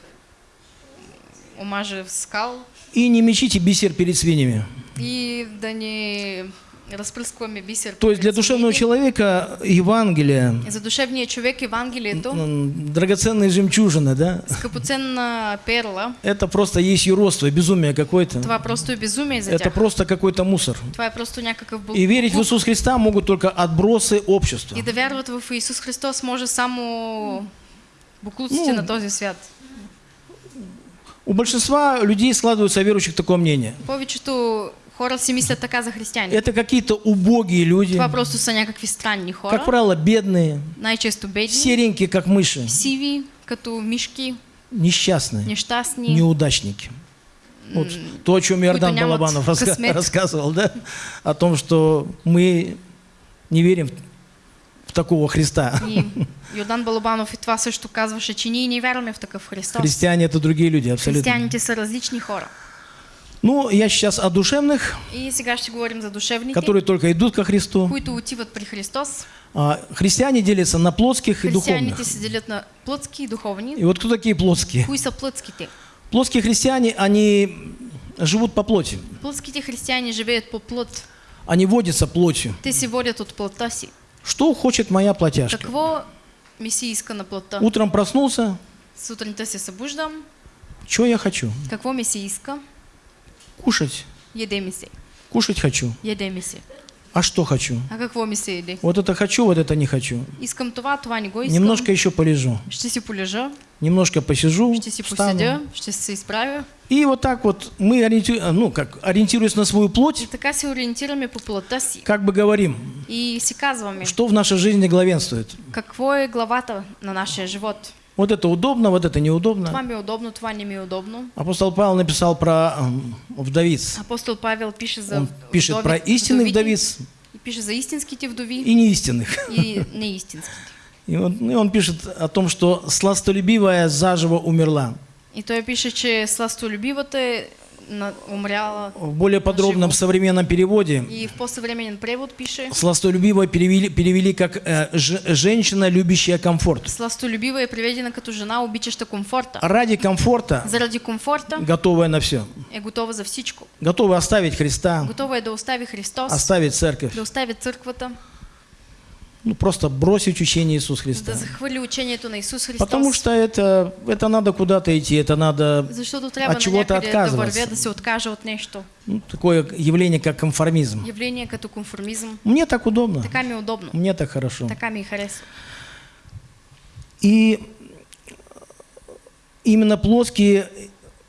омаже в скал И не мечите бисер перед свиньями. и да не разпръскваме бисер. То есть для душевного человека Евангелие, За душевния човек Евангелието, м, драгоценные жемчужины, да, скъпоценна перла, это просто есть юродство, безумие какое-то. това просто безумие за Это просто какой-то мусор. Това е просто някакъв бъл... И верить в Иисус Христа могут только отбросы общества. И да в Исус Христос може само буклуците Ну, на този свят. У большинства людей складывается верующих такое мнение. Повечето хора си мислят така за християни. Это какие-то убогие люди, Това просто са някакви странни хора, как правило, бедные, най-често бедни, серенькие, как мыши, сиви, като мишки, несчастные, нещастни, неудачники. Вот то, о чем Иордан Балабанов раска- рассказывал, да? О том, что мы не верим в такого Христа. И Йордан Балабанов и това също казваше, че ние не вярваме в такъв Христос. Христиане это другие люди, абсолютно. Християните са различни хора. Ну, я сейчас о душевных, И сега ще говорим за душевните, которые только идут ко Христу. които отиват при Христос. А, Христиане делятся на плотских и духовных. Християните се делят на плътски и духовни. И вот кто такие плотские? Кои са плътските? Плотские христиане, они живут по плоти. Плътските християни живеят по плът. Они водятся плотью. Те се водят от плътта си. Что хочет моя плотяшка? Какво ми иска на плътта? Утром проснулся, Сутринта се събуждам. что я хочу? Какво ми се иска? Кушать. Яде ми се. Кушать хочу. Яде ми се. А что хочу? А се яде? Вот это хочу, вот это не хочу. Искам това, това не го искам. Немножко еще полежу. Ще си полежа, Немножко посижу, ще си поседя, ще се изправя. И вот так вот мы, ориенти- ну, как, ориентируясь на свою И плоть, така се по плътта си. как бы говорим, И си казваме, что в нашей жизни главенствует. какво е главата на нашия живот. Вот это удобно, вот это неудобно. Това ми е удобно, това не ми е удобно. Апостол Павел написал про м, вдовиц. Апостол Павел пише за Он пишет про истинных вдовиц И пише за истинските вдови и неистинных. и неистинските. И он, и он пишет о том, что сластолюбивая заживо умерла. И той пише, че сластолюбивата е на- умряла. В более подробном Живо. современном переводе И в по-съвременен превод пише, сластолюбивая перевели, перевели как э, ж- женщина, любящая комфорт. сластолюбива е приведена като жена, обичаща комфорта. Ради комфорта Заради комфорта готовая на все. е готова за всичко. Готова оставить Христа, Готова е да остави Христос, оставить церковь. да остави църквата, Ну, просто бросить учение Иисуса да Христа. захвърли учението на Исус Христос. Потому что это, это надо куда-то идти, это надо Защото трябва от чего-то да отказываться. вървя, да се откажа от нещо. ну, такое явление, как конформизм. Явление като конформизъм. Мне так удобно, Така ми удобно. мне так хорошо. Така ми харесва. И именно плоские,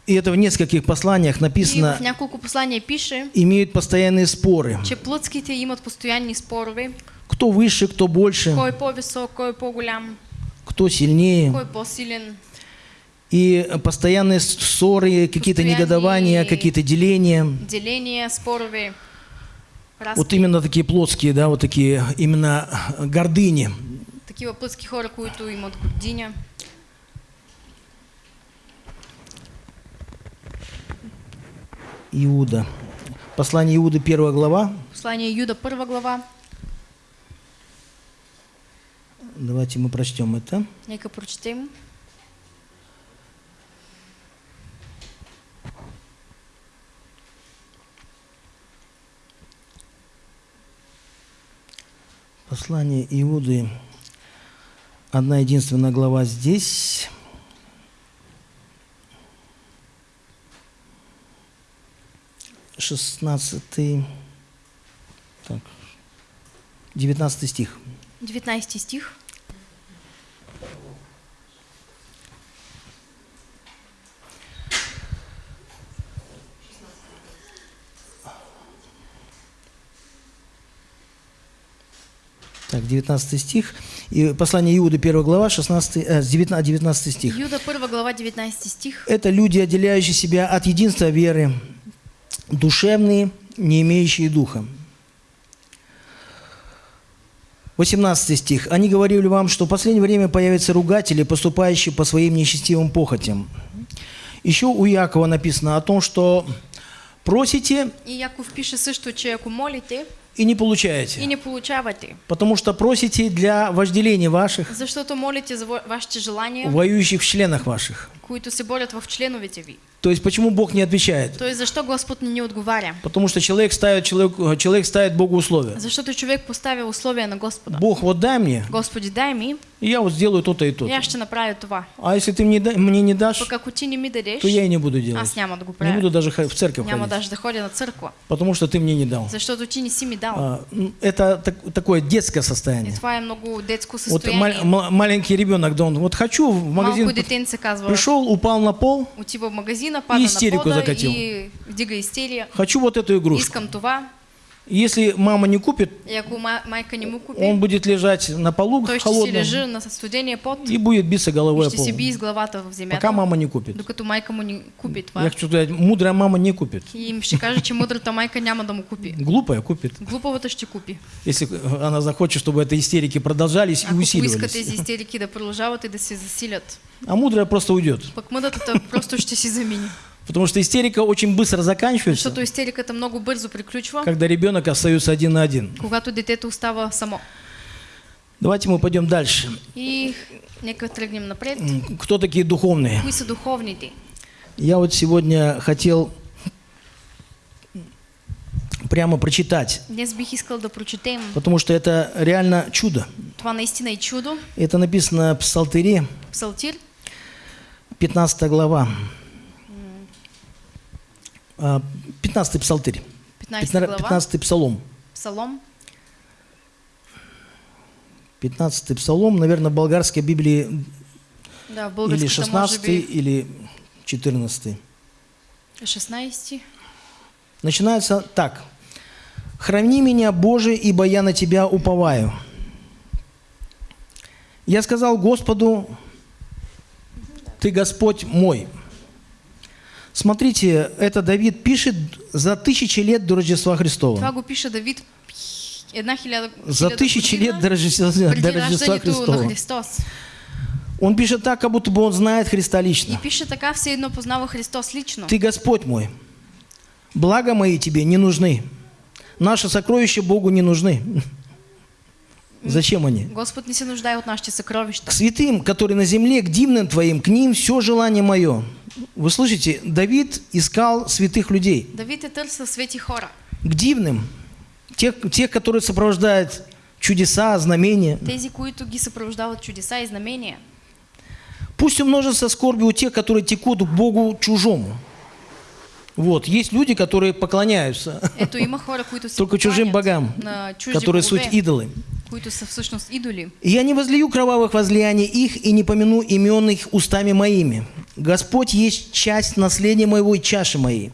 и это в нескольких посланиях И в написано, послания пише, имеют постоянные споры. че плътските имат постоянни спорове. Кто выше, кто больше, Кой е по-висок, кой е по-голям, кто силнее. кой по-силен. И постоянные ссоры, какие-то негодования, какие-то деления. Деления, спорове, разки. Вот именно такие плотские, да, вот такие именно гордыни. Такива плътски хора, които имат гординя. Иуда. Послание Иуды, первая глава. Послание Юда, първа глава. Давайте мы прочтем это. Нека прочтем. Послание Иуды, одна единственная глава здесь. Шестнадцатый, так, девятнадцатый стих. Девятнадцатый стих. Так, 19 стих. И послание Иуды, 1 глава, 16, э, с 19, 19 стих. Юда 1 глава 19 стих. Это люди, отделяющие себя от единства веры, душевные, не имеющие духа. 18 стих. «Они говорили вам, что в последнее время появятся ругатели, поступающие по своим нечестивым похотям». Еще у Якова написано о том, что просите И Яков пише също, че ако молите и не получаете. и не получавате, Потому что просите для вожделения ваших, защото молите за ва- вашите желания, воюющих в членах ваших. Които се борят в членовете ви. То есть почему Бог не отвечает? То есть защо Господ не ни отговаря? Потому что человек ставит, человек, человек ставит Богу условия. Защото човек поставя условия на Господа. Бог, вот дай мне, Господи, дай и я вот сделаю то-то и и то-то. аз ще направя това. А если ты мне, мне не дашь, Пък ако ти не ми дадеш, то я и не буду делать. аз няма да го Не буду даже в церковь Няма ходить. даже да ходя на църква, Потому что ты мне не дал. защото ти не си ми дал. А, Это так- такое детское И состояние. това е много детско Вот състояние. мал- ма- маленький ребенок, да он вот хочу в магазин, Малко детенце казва, пришел, упал на пол, отива в магазина, пада истерику на пода закатил. и вдига истерия. хочу вот эту игрушку. Искам това. Если мама не купит, ако он будет лежать на полу си холодном на пот и будет биться головой о пол. Пока мама не купит. не купи Я хочу сказать, мудрая мама не купит. И им ще каже, че мъдрата майка няма да му купи. Глупая купит. Глупавата ще купи. Если она захочет, чтобы это истерики продолжались и Ако поиска тези усиливались. истерики да продължават и да се засилят. А мудрая просто уйдет. Пък мъдрата просто ще си замини. Потому что истерика очень быстро заканчивается, Защото истериката много бързо приключва, когда ребенок остается один на один. когато детето остава само. Давайте мы пойдем дальше. И нека тръгнем напред. Кто такие духовные? Кои са духовните? Я вот сегодня хотел прямо прочитать, Днес бих искал да прочетем. потому что это реально чудо. Това наистина е чудо. Это написано в Псалтыре, Псалтир, 15 глава. А, 15 Псалтырь. 15 глава, 15 Псалом. Псалом, 15 Псалом, наверное, в болгарской Библии да, в или българската 16 може би или 14. 16. Начинается так. «Храни меня, Боже, ибо я на Тебя уповаю». Я сказал Господу, Ты Господь мой. Смотрите, это Давид пишет за тысячи лет до Рождества Това Христова. го пише Давид една хиляда, За тысячи лет до Рождества, до Рождества Христова. Он пишет так, как будто бы он знает Христа И лично. пише така, все едно познава Христос лично. Ты Господь мой. Блага мои тебе не нужны. Наши сокровища Богу не нужны. Зачем они? Господ не се нуждае от нашите съкровища. К святым, которые на земле, к дивным твоим, к ним все желание мое. Вы слышите, Давид искал святых людей. Давид е търсил свети хора. К дивным, тех, тех которые сопровождают чудеса, знамения. Тези, които ги съпровождават чудеса и знамения. Пусть умножится скорби у тех, которые текут к Богу чужому. Вот, есть люди, которые поклоняются, Только чужим богам, которые суть идолы. Които са всъщност идоли. И я не возлию кровавых возлияний их и не помяну имен их устами моими. Господь есть часть наследия моего и чаши моей.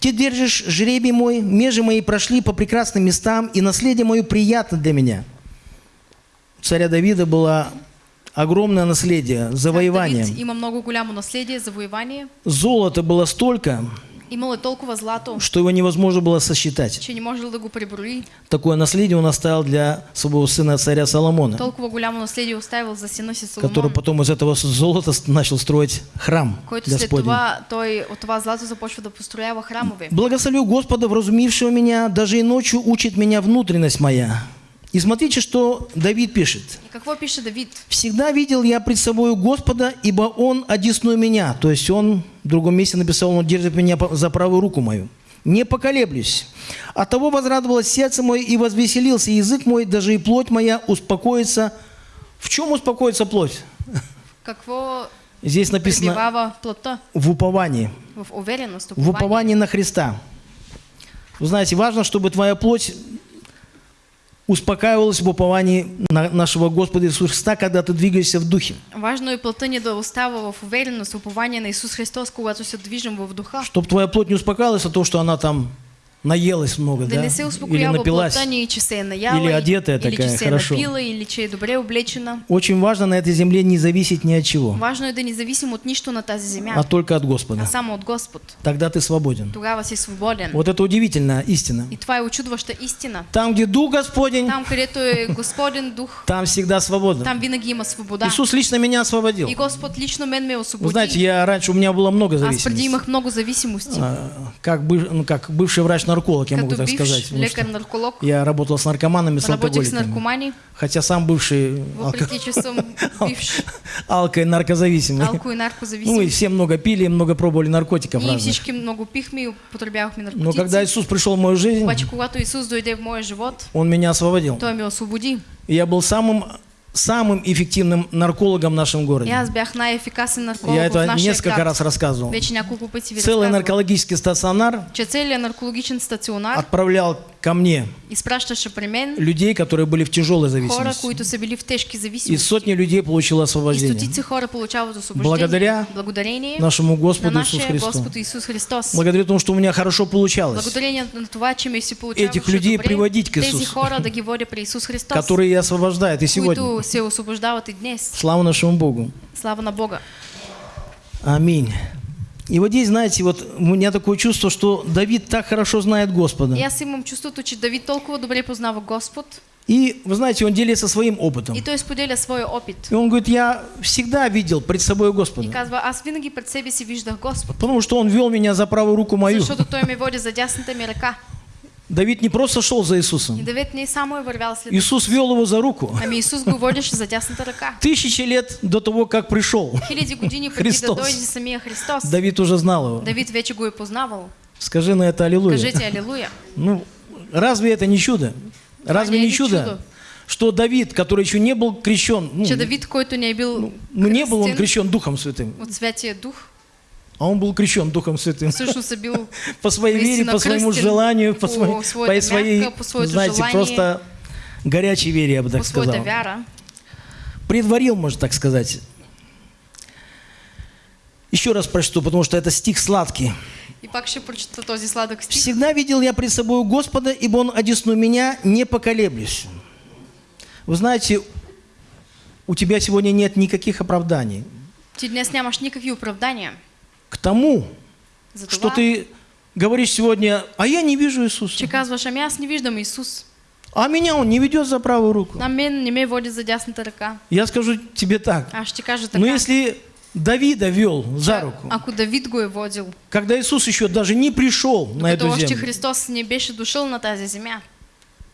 Ты держишь жребий мой, межи мои прошли по прекрасным местам, и наследие мое приятно для меня. Царя Давида было огромное наследие, завоевание. Давид има много голямо наследие, завоевание. Золота было столько, Имал е толкова злато, что его невозможно было сосчитать. че не можел да го преброи. Такое наследие он оставил для своего сына царя Соломона, Толкова голямо наследие оставил за сина си который Соломон, потом из этого золота начал строить храм който след това той от това злато започва да построява храмове. Благословлю Господа, вразумившего меня, даже и ночью учит меня внутренность моя. И смотрите, что Давид пишет. И какво пише Давид? «Всегда видел я пред собою Господа, ибо Он одесную меня». То есть он в другом месте написал, Он держит меня за правую руку мою. не поколеблюсь. От того возрадовалось сердце мое и возвеселился язык мой, даже и плоть моя успокоится. В чем успокоится плоть? Какво Здесь написано в уповании. В уверенност, В упование. уповании на Христа. Вы знаете, важно, чтобы твоя плоть успокаивалась в уповании на нашего Господа Иисуса Христа, когда ты двигаешься в духе. Важно е плътта ни да остава в увереност, в упование на Исус Христос, когато се движим в духа. Чтобы твоя плоть не успокаивалась от того, что она там наелась много, Да Или напилась. Или одетая такая, хорошо. Очень важно на этой земле не зависеть ни от чего, Важно да не зависим от нищо на тази земя, а только от а Господа. само от Господ. Тогда ты свободен. Тогава си свободен. Вот это удивительная истина. И е очудваща истина. Там, где Дух Господень, Там, където е Господен дух, там всегда свободно. там винаги има свобода. Иисус лично меня освободил. И Господ лично мен ме Вы освободи. знаете, я раньше, у меня было много Аз преди зависимостей. имах много зависимости. А, Как, бы- ну, как бывший врач-нарколог, я могу так бивш сказать. потому что лекар-нарколог, Я работал с наркоманами, с алкоголиками. Хотя сам бывший алко... алко- и наркозависимый. алко и Ну и все много пили, много пробовали наркотиков Ние разных. всички много пихме и употребявахме Но когда Иисус пришел в мою жизнь, дойде в моя живот, Он меня освободил. Той ме освободи. И я был самым, самым эффективным наркологом в нашем городе. Я это несколько раз рассказывал. Целый наркологический стационар отправлял ко мне мен людей, которые были в тяжелой зависимости. И сотни людей получило освобождение. Благодаря Нашему на Господу Иисусу нашия Христу. Господ Исус Христос. Благодаря тому, что у меня хорошо получалось. На това, че ми си получаваше Этих людей добре, приводить к тези Исусу. хора да ги водя при Исус Христос, Которые и освобождают и сегодня. се и днес. Слава нашему Богу. Слава на Бога. Аминь. И вот здесь, знаете, вот у меня такое чувство, что Давид так хорошо знает Господа. И аз имам чувството, че Давид толкова добре познава Господ И, вы знаете, он делится своим опытом. и той споделя своя опит. И он говорит, я всегда видел пред собой И Господа. казва, аз винаги пред себе си виждах Господ, Потому что он вел меня за правую руку мою. защото той ме води за дясната ми ръка. Давид не просто шел за И Иисусом. Давид не Иисус вел его за руку. Ами Исус го водеше за дясната ръка. Тысячи лет до того, как пришел. Христос. Христос. Давид уже знал его. Давид вече го е познавал. Скажи на это аллилуйя. Кажете алилуя. Ну, разве это не чудо? Разве не чудо? чудо? Что Давид, который еще не был крещен, ну, Че Давид, който не е бил ну, не был он крещен Духом Святым, от Святия Дух, а он был крещен Духом Святым. По своей вере, по своему желанию, по, своей, по своей, знаете, просто горячей вере, я бы так сказал. Предварил, можно так сказать. Еще раз прочту, потому что это стих сладкий. И пак ще прочета този сладък стих. Всегда видел я пред собой Господа, ибо Он одесну меня, не поколеблюсь. Вы знаете, у тебя сегодня нет никаких оправданий Ти днес нямаш никакви оправдания к тому, за что ты говоришь сегодня, а я не вижу Иисуса. че казваш, ами аз не виждам Исус. А меня Он не ведет за правую руку. На мен не ме води за дясната ръка. Я скажу тебе так. Аз ще кажа така. Но если Давида вел за руку, Ако Давид го е водил, когда Иисус еще даже не пришел на докато эту още землю, Христос не беше дошъл на тази земя,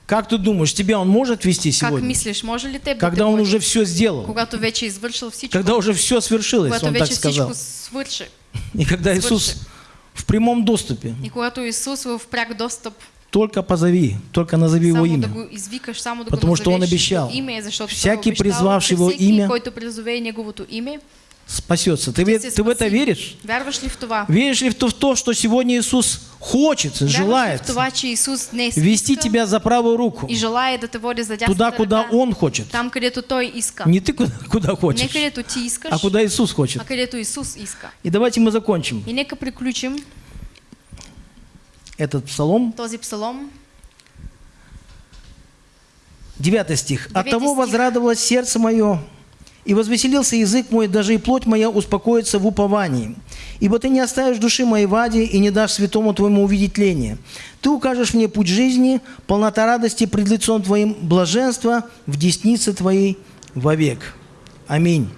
как ты думаешь, тебя Он может вести как сегодня? мислиш, може ли теб да Когда Он уже все сделал, Когато вече извършил всичко, когда уже все свершилось, когато Он так сказал. всичко свърши. И когда Иисус в прямом доступе, И когато Исус в пряк достъп, только позови, только назови Его имя. Потому что Он обещал. Всякий, призвавший Его имя, Спасется. Ты, ты в это веришь? Веришь ли в то, в то, что сегодня Иисус хочет, желает вести тебя за правую руку, и дясната туда, куда Он хочет? там, където Той иска. Не ты куда, куда Не хочешь, където ти искаш, а куда Иисус хочет. а където Исус иска. И давайте мы закончим И нека приключим этот псалом. този псалом. Девятый стих. «От того возрадовалось сердце мое, и возвеселился язык мой, даже и плоть моя успокоится в уповании. Ибо ты не оставишь души моей в и не дашь святому твоему увидеть тление. Ты укажешь мне путь жизни, полнота радости пред лицом твоим, блаженство в деснице твоей вовек». Аминь.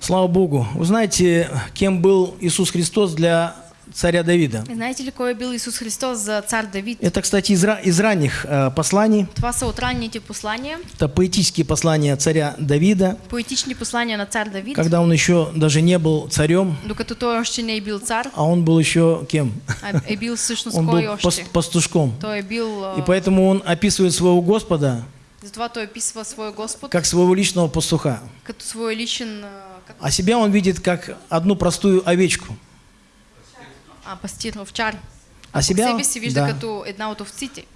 Слава Богу. Вы знаете, кем был Иисус Христос для царя Давида. И знаете ли кой е бил Исус Христос за цар Давид? Это, кстати, из, из ранних э, посланий. Това са от ранните послания, Это поэтические послания царя Давида, поетични послания на цар Давид, когда он еще даже не был царем, докато той още не е бил цар, а он был еще кем? а е бил Он был още? пас- пастушком. Той е бил... а, И поэтому он описывает своего Господа Затова той описва своя Господ как своего личного пастуха. като свой личен... а, Как, А себя он видит как одну простую овечку. А, пастир, овчар. А себя, да.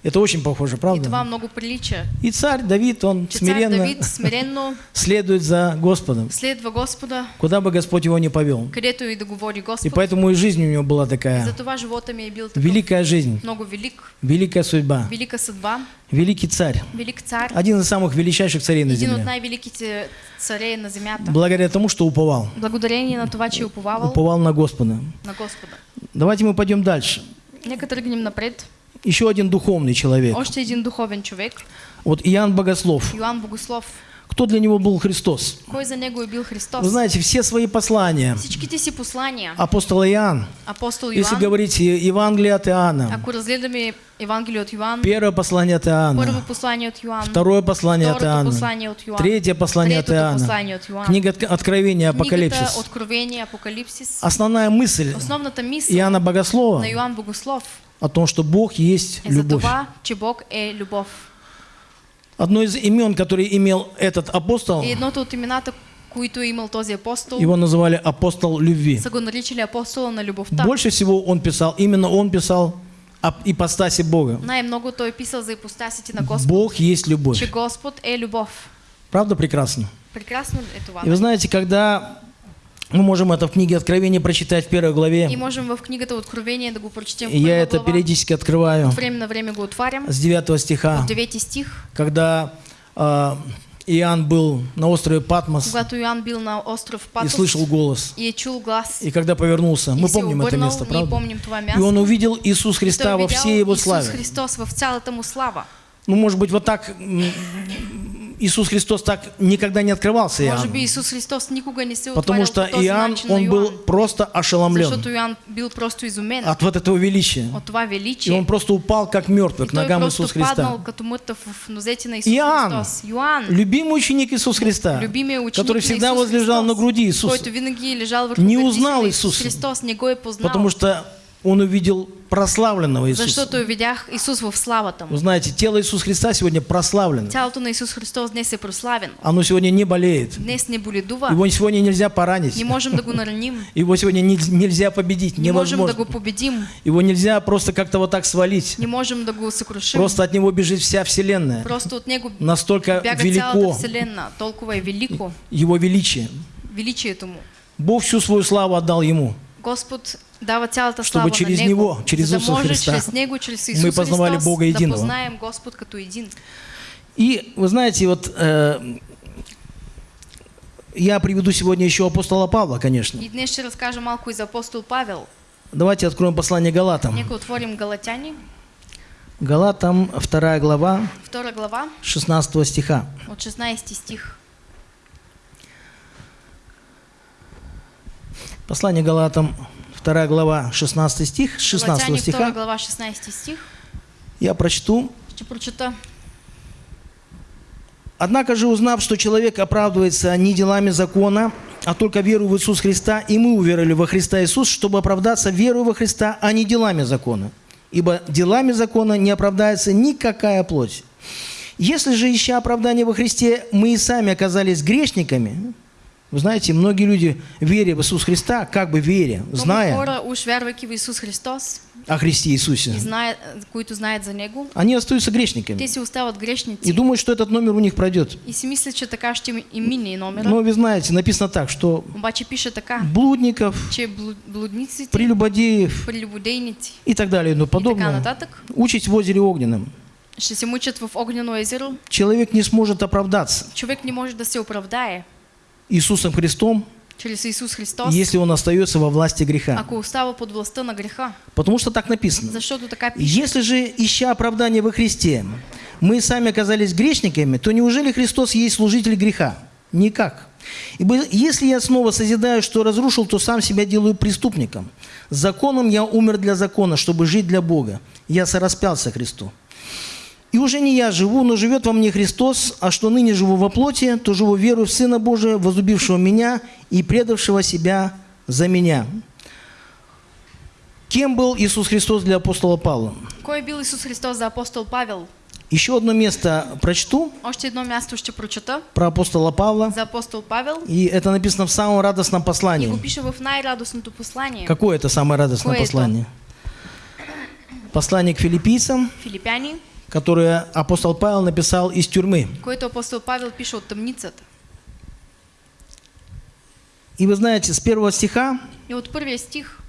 Это очень похоже, И правда? много прилича. И царь Давид, он смиренно Давид смиренно следует за Господом, следва Господа, куда бы Господь его не повел. и да говори И поэтому и жизнь у него была такая. Затова живота ми е бил такъв Великая жизнь, много велик, великая судьба, велика съдба, великий царь. велик цар, Один из самых величайших царей на земле. най-великите царей на земята. Благодаря тому, что уповал. Благодарение на това, че е уповавал Уповал на Господа. на Господа. Давайте мы пойдем дальше. Нека тръгнем напред. Еще один духовный человек. Още един духовен човек, Вот Иоанн Богослов. Йоанн Богослов. Кто для него был Христос? Кой за него бил Христос? Вы знаете, все свои послания. Всичките си послания, апостола Иоанн, апостол если Йоанн, говорить Евангелие от Иоанна, ако разгледаме Евангелие от Йоанн, первое послание от първо Иоанна, послание от Йоанн, второе послание от Иоанна, послание от Йоанн, третье послание от Иоанна, послание от Йоанн, книга Отк- Откровения, Апокалипсис. Откровение, Апокалипсис, Основная мысль основната мисъл Иоанна Богослова на Йоанн Богослов о том, что Бог есть е за любовь. това, че Бог е любов. Одно из имен, которые имел этот апостол, И едното от имената, които е имал този апостол, его называли апостол любви. са го наричали апостола на любовта. Больше всего он писал, именно он писал об ипостаси Бога. Най-много той писал за ипостасите на Господ, Бог есть любовь. че Господ е любов. Правда прекрасно? Прекрасно е това. И вы знаете, когда мы можем это в книге Откровения прочитать в первой И главе, можем в книгата Откровение да го прочетем в и я это глава. периодически открываю От време на време го отварям. с 9 стиха, От 9 стих, когда а, Иоанн был на острове Патмос когато Йоанн бил на остров и Патос слышал голос. и чул глас. И когда повернулся, и мы помним это место, правда? помним И он увидел Иисус И Христа во всей Его славе. Христос в цялата му слава. Ну, может быть, вот так Иисус Христос так никогда не открывался Може би Иоанну. Исус Христос никога не се Потому что Иоанн, он был просто ошеломлен Йоанн бил просто изумен от вот этого величия. от това И величие. он просто упал, как мертвый, И к ногам Иисуса Христа. паднал като мъртъв в нозете на Исус Иоанн, Христос. Йоанн, любимый ученик Иисуса Христа, любимия ученик который всегда возлежал на груди Иисуса, който винаги е лежал върху Не узнал на Исус Исуса. Христос, не го е познал. потому что он увидел прославленного Иисуса. Защото видях Исус в славата Вы му. знаете, тело Иисуса Христа сегодня прославлено. Тялото на Исус Христос днес е прославено. Оно сегодня не болеет. Днес не боледува. Его сегодня нельзя поранить. Не можем да го нараним. Его сегодня нельз- нельзя победить. Не можем да го победим. Его нельзя просто как-то вот так свалить. Не можем да го съкрушим. Просто от него бежит вся вселенная. Просто от него Настолько велико вселена. Толкова е велико его величие. величието му. Бог всю свою славу отдал ему. Господ дава цялата Чтобы через Него, Него, через да Иисуса Христа Него, чрез мы Исус познавали Христос Бога да единого. познаем Господ като един. И вы знаете, вот э, я приведу сегодня еще апостола Павла, конечно. И днес ще разкажа малко и за апостол Павел. Давайте откроем послание Галатам. Нека отворим Галатяни, Галатам, 2 глава, 2 глава, 16 стиха. от 16 стих. Послание Галатам, 2 глава, 16 стих, с 16 Галатяни 2 стиха. глава, 16 стих. Я прочту. Ще прочета. Однако же, узнав, что человек оправдывается не делами закона, а только верою в Иисус Христа, и мы уверовали во Христа Иисус, чтобы оправдаться верою во Христа, а не делами закона. Ибо делами закона не оправдается никакая плоть. Если же, ища оправдание во Христе, мы и сами оказались грешниками, вы знаете, многие люди, веря в Иисус Христа, как бы веря, зная Христос, о Христе Иисусе, които знаят за Него, они остаются грешниками. И думают, что этот номер у них пройдет. Но вы знаете, написано так, что блудников, прелюбодеев и так далее така подобное. участь в озере огненном. ще се мучат в огнено езеро. Человек не сможет оправдаться. Човек не може да се оправдае Иисусом Христом, чрез Исус Христос, если он остается во власти греха. ако остава под властта на греха. Потому что так написано. Защото така пише. Если же, ища оправдание во Христе, мы сами оказались грешниками, то неужели Христос есть служитель греха? Никак. Ибо если я снова созидаю, что разрушил, то сам себя делаю преступником. Законом я умер для закона, чтобы жить для Бога. Я сораспялся Христу. И уже не я живу, но живет во мне Христос, а что ныне живу во плоти, то живу веру в Сына Божия, возлюбившего меня и предавшего себя за меня. Кем был Иисус Христос для апостола Павла? Кой е бил Исус Христос за апостол Павел? Еще одно место прочту Още едно място ще прочета про апостола Павла. за апостол Павел. И это написано в самом радостном И послании. го пише в най-радостното послание. Какое это самое радостное Какое это? послание? Послание к филиппийцам, Филипяни, которое апостол Павел написал из тюрьмы. което апостол Павел пише от тъмницата. И вы знаете, с первого стиха И от първия стих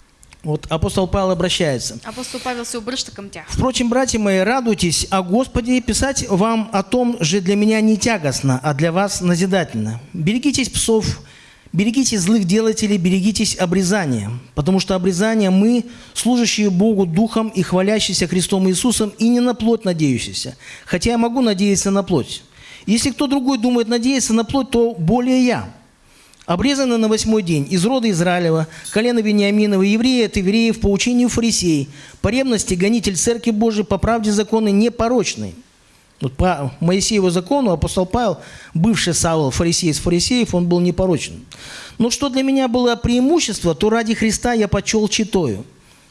вот апостол Павел обращается. апостол Павел се обръща към тях. Впрочем, братья мои, радуйтесь о Господе и писать вам о том же для меня не тягостно, а для вас назидательно. Берегитесь псов, берегитесь злых делателей, берегитесь обрезания, потому что обрезание мы, служащие Богу Духом и хвалящиеся Христом Иисусом, и не на плоть надеющиеся, хотя я могу надеяться на плоть. Если кто другой думает надеяться на плоть, то более я. Обрезаны на восьмой день из рода Израилева, колена Вениаминова, евреи от евреев, по учению фарисей, по ревности гонитель Церкви Божией, по правде законы непорочный. Вот по Моисееву закону апостол Павел, бывший Савол, фарисей из фарисеев, он был непорочен. Но что для меня было преимущество, то ради Христа я почел читою.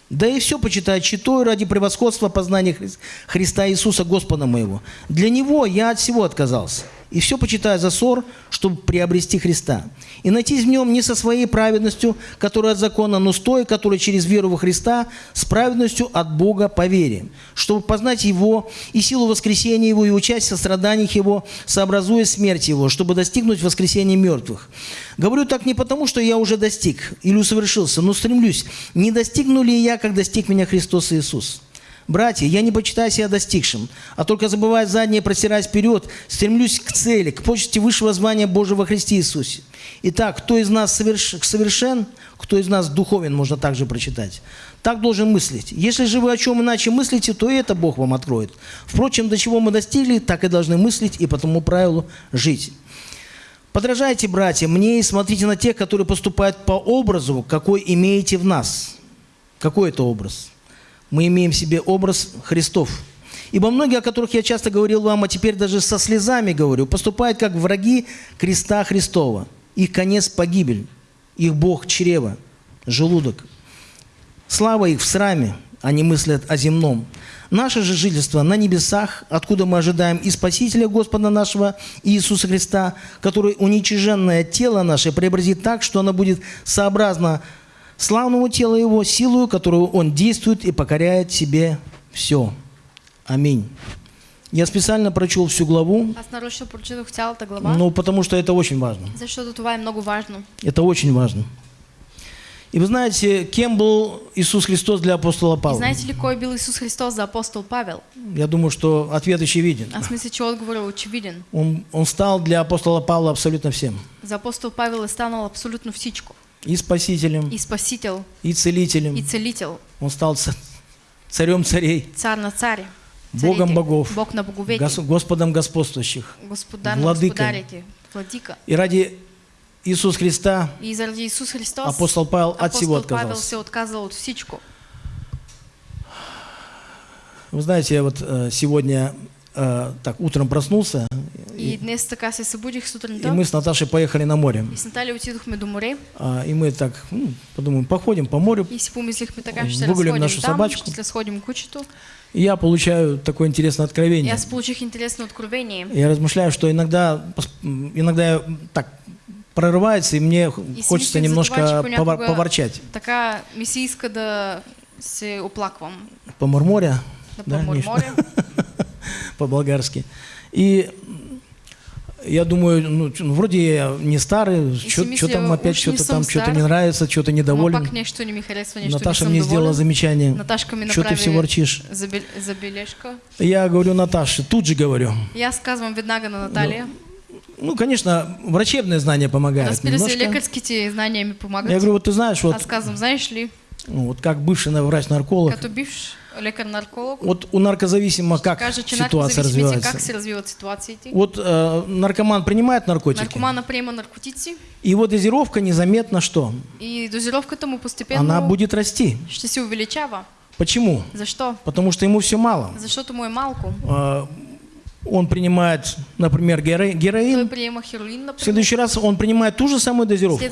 Да и все почитаю читаю ради превосходства познания Хри- Христа Иисуса Господа моего. Для Него я от всего отказался. И все почитаю за ссор, чтобы приобрести Христа. И найтись в нем не со своей праведностью, которая от закона, но с той, которая через веру во Христа, с праведностью от Бога по вере, чтобы познать Его и силу воскресения Его, и участие в страданиях Его, сообразуя смерть Его, чтобы достигнуть воскресения мертвых. Говорю так не потому, что я уже достиг или усовершился, но стремлюсь, не достигну ли я, как достиг меня Христос Иисус. Братья, я не почитаю себя достигшим, а только забывая заднее, простираясь вперед, стремлюсь к цели, к почести высшего звания Божьего во Христе Иисусе. Итак, кто из нас соверш- совершен, кто из нас духовен, можно также прочитать. Так должен мыслить. Если же вы о чем иначе мыслите, то и это Бог вам откроет. Впрочем, до чего мы достигли, так и должны мыслить и по тому правилу жить. Подражайте, братья, мне и смотрите на тех, которые поступают по образу, какой имеете в нас. Какой это образ? Мы имеем в себе образ Христов. Ибо многие, о которых я часто говорил вам, а теперь даже со слезами говорю, поступают как враги креста Христова. Их конец – погибель, их Бог – чрево, желудок. Слава их в сраме, они мыслят о земном. Наше же жительство на небесах, откуда мы ожидаем и Спасителя Господа нашего Иисуса Христа, который уничиженное тело наше преобразит так, что оно будет сообразно славному телу Его, силою, которую Он действует и покоряет себе все. Аминь. Я специально прочел всю главу, Аз нарочно прочетох цялата глава, ну, потому что это очень важно. защото това е много важно. Это очень важно. И вы знаете, кем был Иисус Христос для апостола И Павла? знаете ли кой е бил Исус Христос за апостол Павел? Я думаю, что ответ очевиден. Аз мисля, че отговорът е очевиден. Он, он стал для апостола Павла абсолютно всем. За апостол Павел е станал абсолютно всичко. И спасителем, И спасител, и целителем. и целител, Он стал ца- царем царей, цар на цари, Богом богов, Бог на боговете, гос- Господом господствующих. господар на владыка. И ради Иисуса Христа И заради Исус Христос апостол Павел от всего апостол Павел отказался. се отказал от всичко. Вы знаете, я вот э, сегодня э, так утром проснулся, И днес така се събудих и сутринта мы с Наташей поехали на море. и с Наталья отидохме до море А, и мы так, ну, подумаем, походим по морю. и си помислихме така, ще Выгулим нашу там, собачку. ще разходим кучето. И я получаю такое интересное И откровение. аз получих интересно откровение. Я размышляю, что иногда, иногда я, так прорывается, и мне И хочется немножко понякога поворчать. Така ми се иска да се оплаквам, По-мурморя, да, Да, помурморя. по-болгарски. И я думаю, ну, ну, вроде я не старый, что там опять не что-то там, что-то не нравится, что-то недоволен. пак нещо не ми харесва, нещо Наташа не мне сделала замечание. Наташка Что ты все ворчишь? забе- забележка. Я говорю Наташе, тут же говорю. И аз казвам веднага на Наталия. Ну, конечно, врачебное знание помогает Разбира се, немножко. лекарските знания ми помагат. Я говорю, вот ты знаешь, вот, Аз казвам, знаеш ли, ну, вот как бывший на- врач-нарколог, като бивш лекар-нарколог, Вот у наркозависимого как каже, ситуация развивается? как се. Вот э, наркоман принимает наркотики, Наркомана приема наркотици и его дозировка незаметно что? и дозировката му постепенно Она будет расти. ще се увеличава. Почему? Защо? Потому что ему все мало. Защото му е малко. Э, Он принимает, например, героин. хероин, В например. следующий раз он принимает ту же самую дозировку,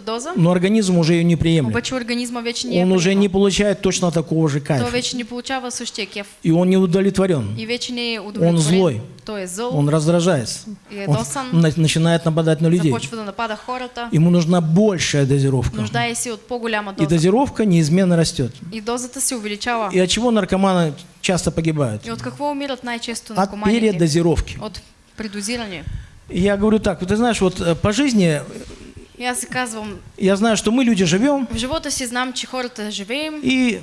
доза, но организм уже ее не приемлет. организма вече не Он уже приема. не получает точно такого же кайфа. вече не получава кеф. И он не удовлетворен. И вече не удовлетворен. Он злой. Той е зъл, Он раздражается. и Он на- начинает нападать на людей. да напада хората, Ему нужна большая дозировка. нуждае се от И доза. дозировка неизменно растет. И дозата се увеличава. И от чего наркоманы часто погибают? И от какво умират най-често От передозировки. От предозиране. И Я говорю так, ты знаешь, вот э, по жизни си казвам, я знаю, что мы люди живем, в живота си знам, че хората живеем и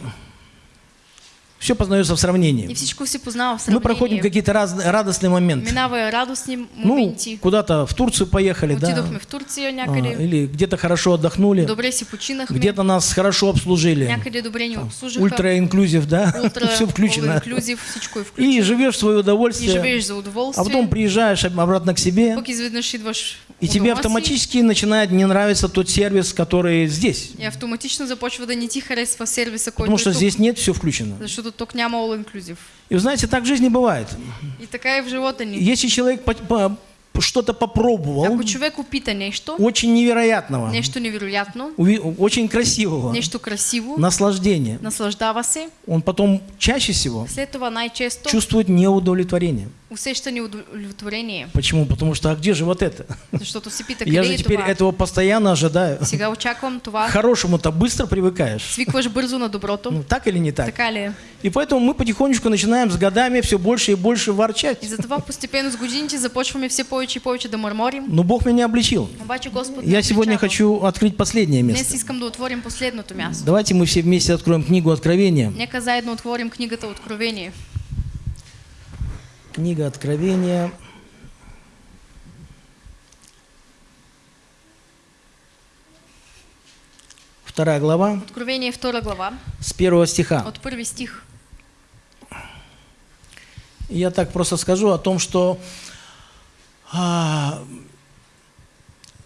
все познается в и сравнении. всичко си познава в Мы проходим какие-то раз- радостные моменты. Минава радостни Ну, моменти. куда-то в Турцию поехали, да, Отидохме в Турция а, някъде, или где-то хорошо отдохнули, добре си починахме, где-то нас хорошо обслужили. някъде добре ни обслужиха, Ультра инклюзив, да, ултра, все включено. all-inclusive, всичко е включено. И живешь в свое И удовольствие, живееш за а удоволствие, потом приезжаешь обратно к себе, пък изведнъж идваш и тебе автоматически начинает не нравиться тот сервис, который здесь. и автоматично започва да не ти харесва сервиса, който Потому что здесь нет все включено. защото тук няма all inclusive. И вы знаете, так в жизни бывает. И така и в живота ни. Если человек по- по- что-то попробовал, Ако човек опита нещо, очень невероятного, нещо невероятно, очень красивого, нещо красиво, наслаждение, наслаждава се, он потом чаще всего след това най-често чувствует неудовлетворение. Усеща неудовлетворение. Почему? Потому что а где же вот это? Защото си пита, Я же теперь това? этого постоянно ожидаю. Сега очаквам К това. хорошему-то быстро привыкаешь. Свикваш бързо на доброто. Ну, так или не так? Така ли? И поэтому мы потихонечку начинаем с годами все больше и больше ворчать. И затова постепенно с годините започваме все повече и повече да мърморим. Но Бог меня обличил. Обаче Господ не Я сегодня хочу открыть последнее Днес место. искам да отворим последното място. Давайте мы все вместе откроем книгу Откровения. Нека заедно отворим книгата Откровение. Книга Откровения. Вторая глава, Откровение 2 глава, с первого стиха. от първи стих. Я так просто скажу о том, что а,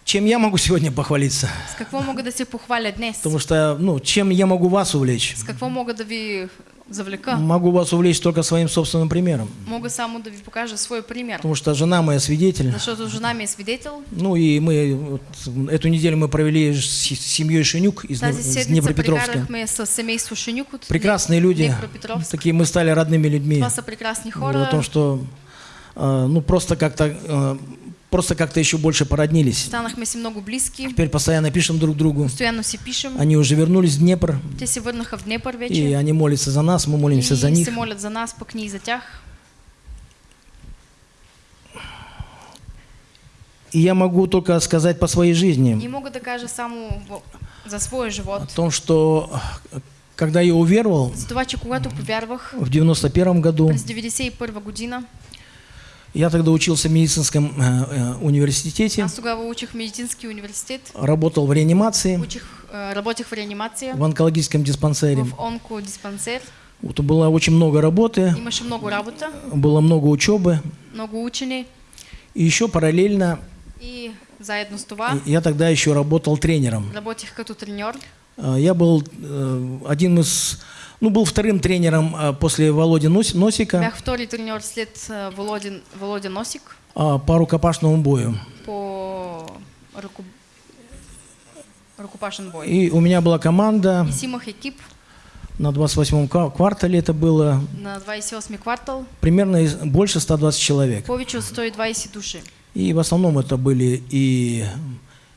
чем я могу сегодня похвалиться. С какво мога да се похваля днес? Потому что, ну, чем я могу вас увлечь? С какво мога да ви завлека? Могу вас увлечь только своим собственным примером. Мога само да ви покажа свой пример. Потому что жена моя свидетель. Защото жена ми е свидетел. Ну и мы вот, эту неделю мы провели с семьей Шенюк из, Тази из Днепропетровска. Прекрасные люди. Такие мы стали родными людьми. Са прекрасни Говорю о хора. том, что а, ну просто как-то а, просто как-то еще больше породнились. Станахме си много близки. Теперь постоянно пишем друг другу. Постоянно си пишем. Они уже вернулись в Днепр, Те се върнаха в Днепър и вече. они молятся за нас, мы молимся и за них. молят за нас, пък ние за тях. И я могу только сказать по своей И жизни мога да кажа само в- за своя о живот. том, что когда я уверовал в 91 году, през 91 година, я тогда учился в медицинском э, э, университете, аз тогава учих в медицински университет, работал в реанимации, учих, а, работех в реанимация, в онкологическом диспансере. в онкодиспансер. Вот было очень много работы, Имаше много работа, было много учебы. много учени И еще параллельно и заедно с това я тогда еще работал тренером. работех като треньор. А, Я был э, один из, ну, был вторым тренером а, после Володи Нос- Носика Бях втори треньор след а, Володин, Володя Носик а, по рукопашному бою. по ръко... ръкопашен бой. И у меня была команда, И си имах екип на 28-м ква- квартале это было, на 28 квартал, примерно больше 120 человек. повече от 120 души. И в основном это были и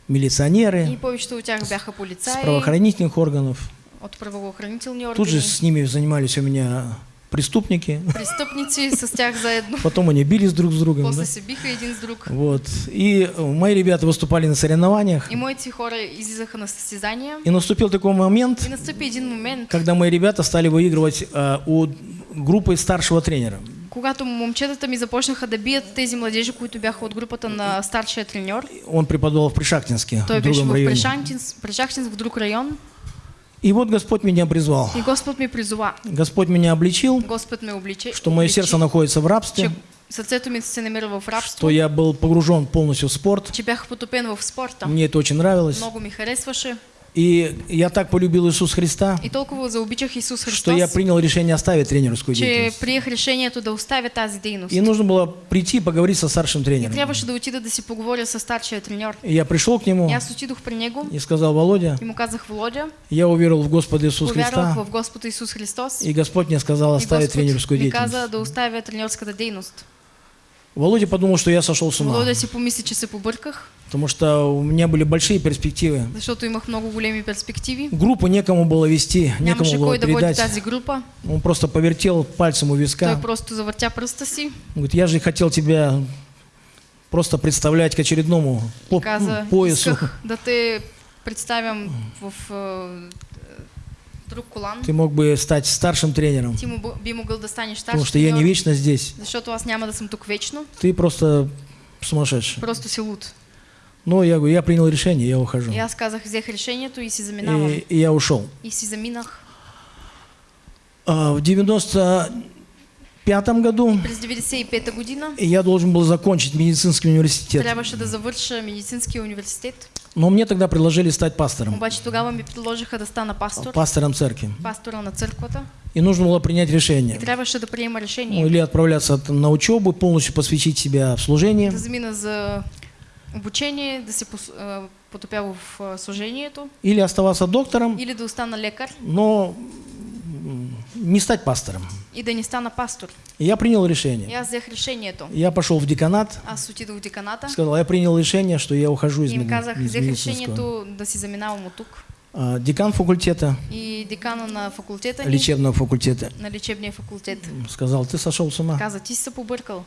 И милиционеры повечето от тях бяха с полицаи правоохранительных органов. От правоохранителни Тут же органи, с ними занимались у меня преступники. престъпници с тях заедно. Потом они бились друг с другом. После да. биха един с друг. Вот. И э, мои ребята выступали на соревнованиях. И моите хора излизаха на състезания. И наступил такой момент, И настъпи един момент, когда мои ребята стали выигрывать э, у группы старшего тренера. когато момчетата ми започнаха да бият тези младежи, които бяха от групата на старшия треньор. Он преподавал в Пришахтинске, Той в беше другом в районе. Прешахтинск, Прешахтинск в друг район. И вот Господь меня призвал. И Господ ми призова. Господь меня обличил, Господ ме обличи. что мое сердце находится в рабстве, сърцето ми се намира в рабство, что я был погружен полностью в спорт. че бях потопен в спорта. Мне это очень нравилось. Много ми харесваше. И я так полюбил Иисуса Христа, И толкова заобичах Исус Христос, что я принял решение оставить тренерскую деятельность. приех решението да оставя тази дейност. И нужно было прийти и поговорить со старшим И тренером. трябваше да отида да си поговоря с старшия треньор. И я пришел к нему И аз отидох при него и сказал, Володя, и му казах, Володя, я уверовал в Господа Иисуса повярвах Христа, в Господа Исус Христос. и Господь мне сказал И оставить тренерскую ми каза деятельность. да оставя тренерската дейност. Володя подумал, что я сошел с ума, Володя си помисли, че се побърках, потому что у меня были большие перспективы. защото имах много големи перспективи. Группу некому было вести, некому Нямаше было кой да передать. тази група. Он просто повертел пальцем у Той виска. просто завъртя пръста си Говорит, я же хотел тебя просто представлять к очередному по- каза, поясу. да те представям в е, е, друг колан. Ты мог бы стать старшим тренером, потому что я не вечно здесь. Ты просто сумасшедший. Просто си луд. Но я говорю, я принял решение, я ухожу. И аз казах, взех решението и си заминавам. И, и я ушел. И си заминах. А, в 95 году През 95-та година я должен был закончить медицинский университет. трябваше да завърша медицинския университет. Но мне тогда предложили стать пастором, Обаче тогава ми предложиха да стана пастор, пастором церкви. на църквата. И нужно было принять И решение. трябваше да приема Ну, решение. или отправляться на учебу, полностью посвятить себя в служение, Да замина за обучение, да се а, потопя в а, служението или оставаться доктором, или да остана лекар но не стать пастором. и да не стана пастор. И я принял решение. аз взех решението. Я пошел в деканат, Аз отидох в деканата сказал, я принял решение, что я ухожу из, меди- казах, из медицинского. решението да си заминавам от тук. А, Декан факультета, И декана на факултета ни, лечебного факультета, на лечебния факултет, сказал, ты сошел с ума. каза, се побъркал.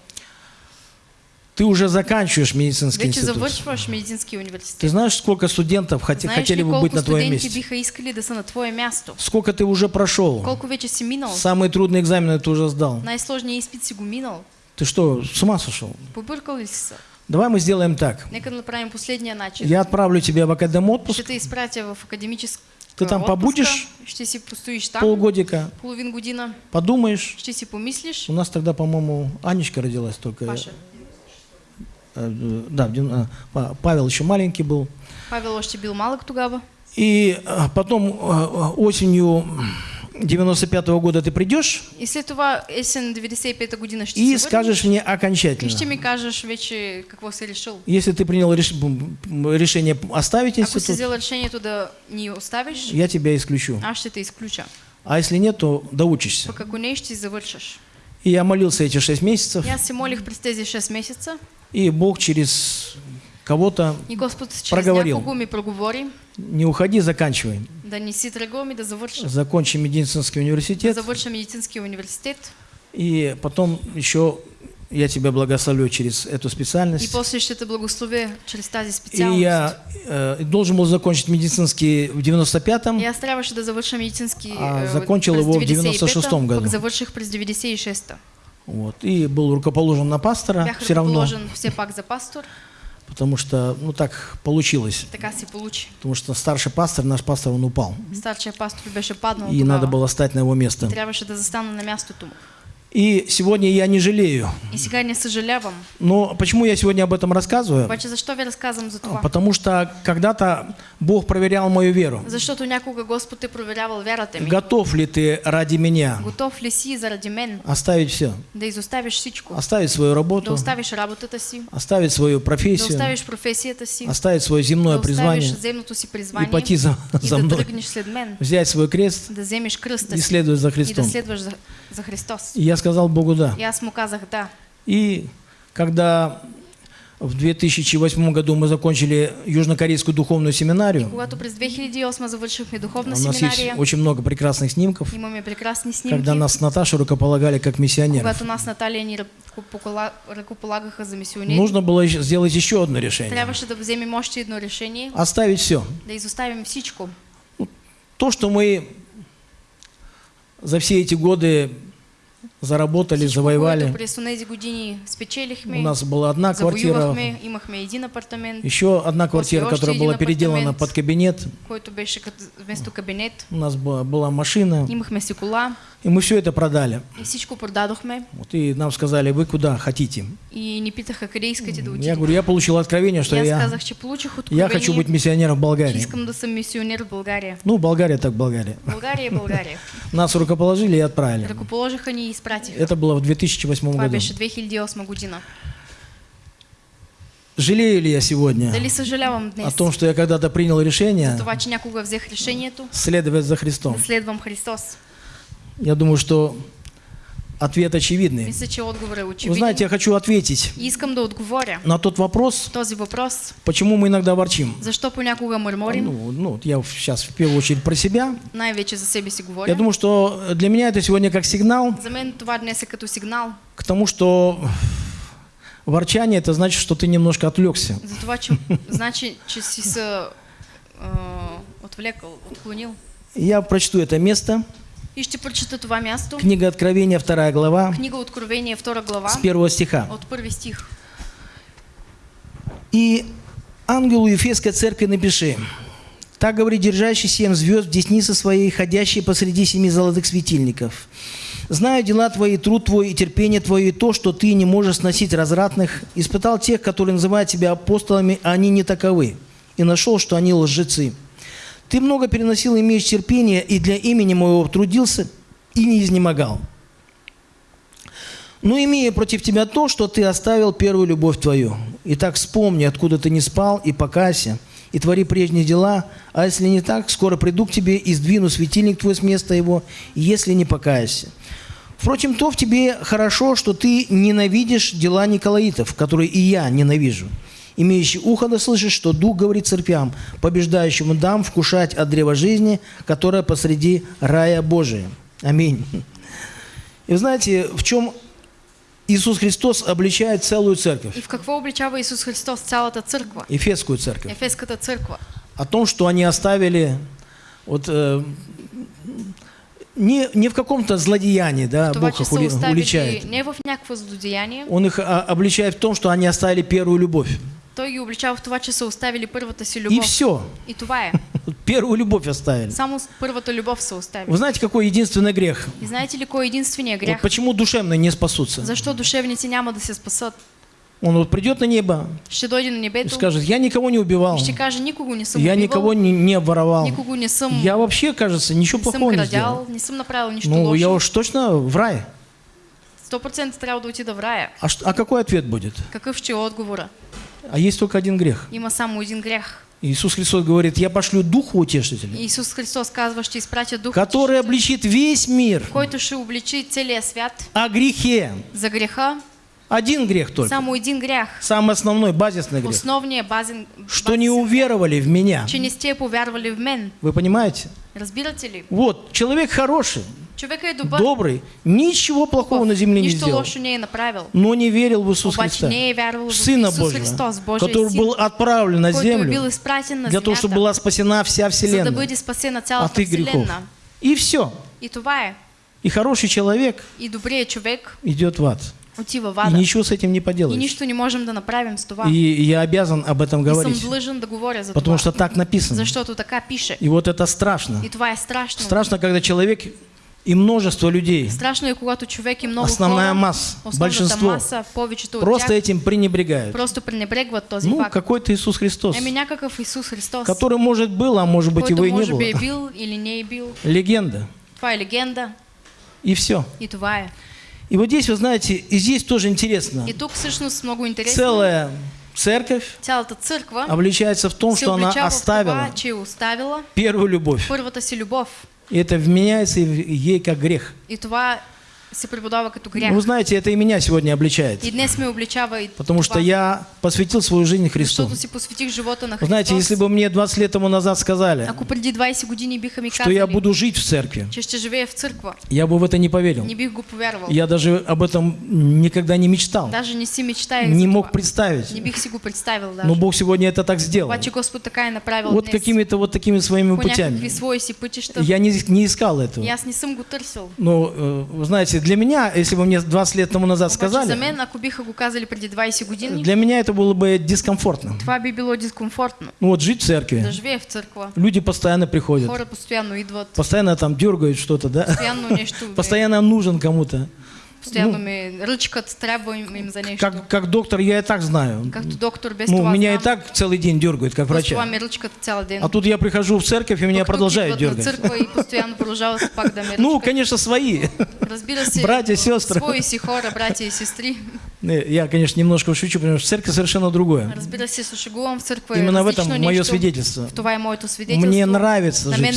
Ты уже заканчиваешь медицинский Вече институт. завършваш медицински Ты университет. знаешь, сколько студентов хоте- Знаеш хотели ли бы быть на твоем месте? биха искали да са на твое място? Сколько ты уже прошел? Колко вече си минал? Самые трудные экзамены ты уже сдал. Най-сложният изпит си го минал. Ты что, с ума сошел? Побъркал ли си? Давай мы сделаем так. Нека направим последния начин. Я отправлю тебя в академ Ще отпуск, те изпратя в академическа Ты там отпуска. побудешь? Ще си там полгодика, половин година. подумаешь. Ще си помислиш. У нас тогда, по-моему, Анечка родилась только. Паша. Э, э, да, а, Па- Павел еще маленький был. Павел още бил малък тогава. И а, потом а, осенью 95 года ты придешь И това есен 95-та година и се скажешь мне окончательно. ми кажеш вече какво си решил. Если ты принял реш- решение оставить Ако си институт, взел решението да ни оставиш, я тебя исключу. аз ще те изключа. А если нет, то доучишься. Пък ако не, ще завършаш. И я молился эти шесть месяцев, се молих през тези 6 месеца и Бог через кого-то и Проговорил. не уходи, заканчивай. да не си тръгвам и да завърша. Закончи медицинский Да университет, завърша медицинския университет и потом еще я тебя благословлю через эту и специальность. после ще те благословя чрез тази И специалност. я э, должен был закончить медицинский в 95-м, И аз трябваше да завърша медицински А, е, закончил его в 95-та, 96-м году. Пък завърших през 96-та. Вот, и был рукоположен на пастора, Бях все равно, все пак за пастор. потому что, ну так получилось, Така се получи. потому что старший пастор, наш пастор, он упал, Старшия пастор беше паднал и тогава. надо было стать на его место. Трябваше да застана на мястото му. И сегодня я не жалею. И сега не съжалявам. Но почему я сегодня об этом рассказываю? Обаче защо ви разказвам за това? Потому что когда-то Бог проверял мою веру. Защото някога Господ е проверявал вярата ми. Готов ли ты ради меня Готов ли си заради мен оставить все? да изоставиш всичко? Оставить свою Да работу, оставиш работата си, оставить свою да профессию, оставиш професията си, оставить свое да земное оставиш призвание земното си и призвание пойти за, и за да мной, тръгнеш след мен, взять свой крест да вземеш кръста и си следовать за и да Христом. следваш за, за Христос. И я сказал Богу да. Аз му казах да. И когда в 2008 году мы закончили Южнокорейскую духовную семинарию, Когато през 2008 завършихме духовна у нас есть семинария, очень много прекрасных снимков, имаме прекрасни снимки, когда нас с Наташей рукополагали как миссионеров. когато нас Наталия ни ръкопола- ръкополагаха за мисионери. Нужно было сделать еще одно решение. Трябваше да вземем още едно решение, Оставить все. да изоставим всичко. То, что мы за все эти годы заработали, завоевали. У нас была одна квартира, еще одна квартира, которая была переделана под кабинет. У нас была, машина, и мы все это продали. Вот, и нам сказали, вы куда хотите. И ни питаха Я говорю, я получил откровение, что я, я хочу быть миссионером в Болгарии. в България. Ну, Болгария так Болгария. Нас рукоположили и отправили. Изпратиха. Это было в 2008 Това году. беше 2008 година. Жалею ли я сегодня о том, что я когда-то принял решение следовать за Христом? Я думаю, что ответ очевидный. Вы знаете, я хочу ответить на тот вопрос, почему мы иногда ворчим. Понякога мърморим? Ну, ну, я сейчас в первую очередь про себя. Най-вече за себе си Я говоря. думаю, что для меня это сегодня как сигнал За к тому, что ворчание это значит, что ты немножко отвлекся. за това, че значи, че си се а, отвлекал, отклонил. Я прочту это место. И ще прочета това място. Книга Откровения, вторая глава, Книга Откровение, 2 глава, с первого стиха. от първи стих. И ангелу Ефесской церкви напиши. Так говорит держащий семь звезд в деснице своей, ходящий посреди семи золотых светильников. Знаю дела твои, труд твой и терпение твое, и то, что ты не можешь сносить развратных. Испытал тех, которые называют себя апостолами, а они не таковы. И нашел, что они лжецы. Ты много переносил, имеешь терпение, и для имени моего трудился и не изнемогал. Но имея против тебя то, что ты оставил первую любовь твою. Итак, вспомни, откуда ты не спал, и покайся, и твори прежние дела. А если не так, скоро приду к тебе и сдвину светильник твой с места его, если не покаешься. Впрочем, то в тебе хорошо, что ты ненавидишь дела Николаитов, которые и я ненавижу. Имеющий ухо да слышишь, что Дух говорит церквям, побеждающему дам вкушать от древа жизни, которое посреди рая Божия. Аминь. И вы знаете, в чем Иисус Христос обличает целую церковь, И в какво обличава Исус Христос цялата църква? Ефесскую церковь, Ефеската църква. о том, что они оставили вот, э, не, не в каком-то злодеянии, да, Бог их уличает. не в някакво злодеяние, Он их а, обличает в том, что они оставили первую любовь. Той ги обличава в това, че са оставили първата си И любов. все. И това е. Первую любовь оставили. Само с първата любов са оставили. Вы знаете, какой единственный грех? И знаете ли кой е единствения Вот почему душевные не спасутся? Защо душевници няма да се спасат? Он вот придет на небо Ще дойде на и небето скажет, я никого не убивал, и ще каже, никого не съм я убивал, никого не, не обворовал, никого не съм, я вообще, кажется, ничего не плохого не сделал. крадял, не съм направил нищо Ну, я уж точно в рай. 100% трябва да отида в рая. А, что- а какой ответ будет? Какъв ще отговора? А есть только один грех. Има само един грях. Иисус Христос говорит, я пошлю Духа Утешителя, Исус Христос казва, ще изпратя дух, который обличит весь мир който ще обличи целия свят о грехе. за греха. Один грех только. Само един грях. Самый основной, базисный грех. Основният базен, Что не уверовали в меня. че не сте повярвали в мен. Вы понимаете? Разбирате ли? Вот, человек хороший, Човека е добър, добрый, ничего плохого на земле не сделал, лошо не е направил. но не верил в Иисус Обаче Христа, не в Сына Божьего, Христос, который был отправлен на бил землю на для того, чтобы была спасена вся да вселенная бъде спасена от их грехов. И все. И това е. И хороший человек И добрият човек идет в ад. И ничего с этим не И поделаешь. нищо не можем да направим с това. И я обязан об этом И говорить, да говоря за потому това. что так написано. Защото така пише. И вот это страшно. И това е страшно. Страшно, когда человек и множество людей, Страшно е, когато човек и много основная масса, большинство, маса, повечето просто этим пренебрегают. просто пренебрегват този Ну, факт. какой-то Иисус Христос, Еми някакъв Исус Христос, который, может, был, а может быть, его и не было. бил или не бил. Легенда. Това е легенда И все. и това е. И вот здесь, вы знаете, и здесь тоже интересно. И тук всъщност много интересно. Целая церковь Цялата църква обличается в том, что она това, оставила оставила первую любовь. първата си любов. И это вменяется ей как грех. И това като Ну. Вы знаете, это и меня сегодня обличает. Потому что я посвятил свою жизнь Христу. посветих живота на Вы знаете, если бы мне 20 лет тому назад сказали, Ако преди 20 години биха ми что я буду жить в церкви, я бы в это не поверил. Я даже об этом никогда не мечтал, не мог представить. Но Бог сегодня это так сделал. Вот какими-то вот такими своими путями. Я не, не искал этого. Но, э, вы знаете, для меня, если бы мне 20 лет тому назад за сказали, мен, ако биха го казали преди 20 години, для меня это было бы дискомфортно. това би било дискомфортно. Ну вот жить в церкви, Да живее в църква. люди постоянно приходят, Хора постоянно идват, постоянно там дергают что-то, да? Постоянно нужен кому-то. Ръчкат, трябва им, им за нещо. Как, как доктор я и так знаю. Както доктор без Ну, меня и так целый день дергают, как врача. ме ръчкат цял ден. А тут я прихожу в церковь, и меня продолжают дергать. църква и постоянно ме Ну, конечно, свои. Братя, сестры. свои си хора, братя и сестри. Не, Я, конечно, немножко шучу, потому что церковь совершенно другое. Разбира се, се шегувам в църква. е Именно в этом мое свидетельство. Мне нравится жить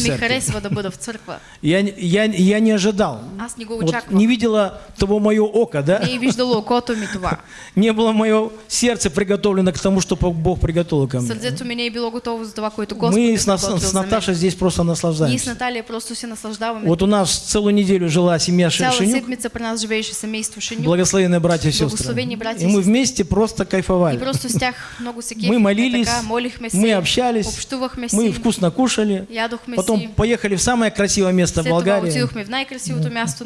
в церкви. Я, я, я не ожидал. Го Вот не видела того мое око, да? Не е виждало окото ми това. Не было мое сердце приготовлено к тому, что Бог приготовил ко мне. Сърцето ми не е било готово за това, което Господ Мы с, с. Наташей здесь просто Ние с наслаждаемся. Наталия просто се наслаждаваме. Вот у нас целую неделю жила семья Ш- Цяла Шенюк, седмица при нас семейство Шенюк. благословенные братья и сестры. И и мы вместе просто И кайфовали. просто с много Мы молились, мы общались, мы вкусно кушали. Потом поехали в самое красивое место в Болгарии.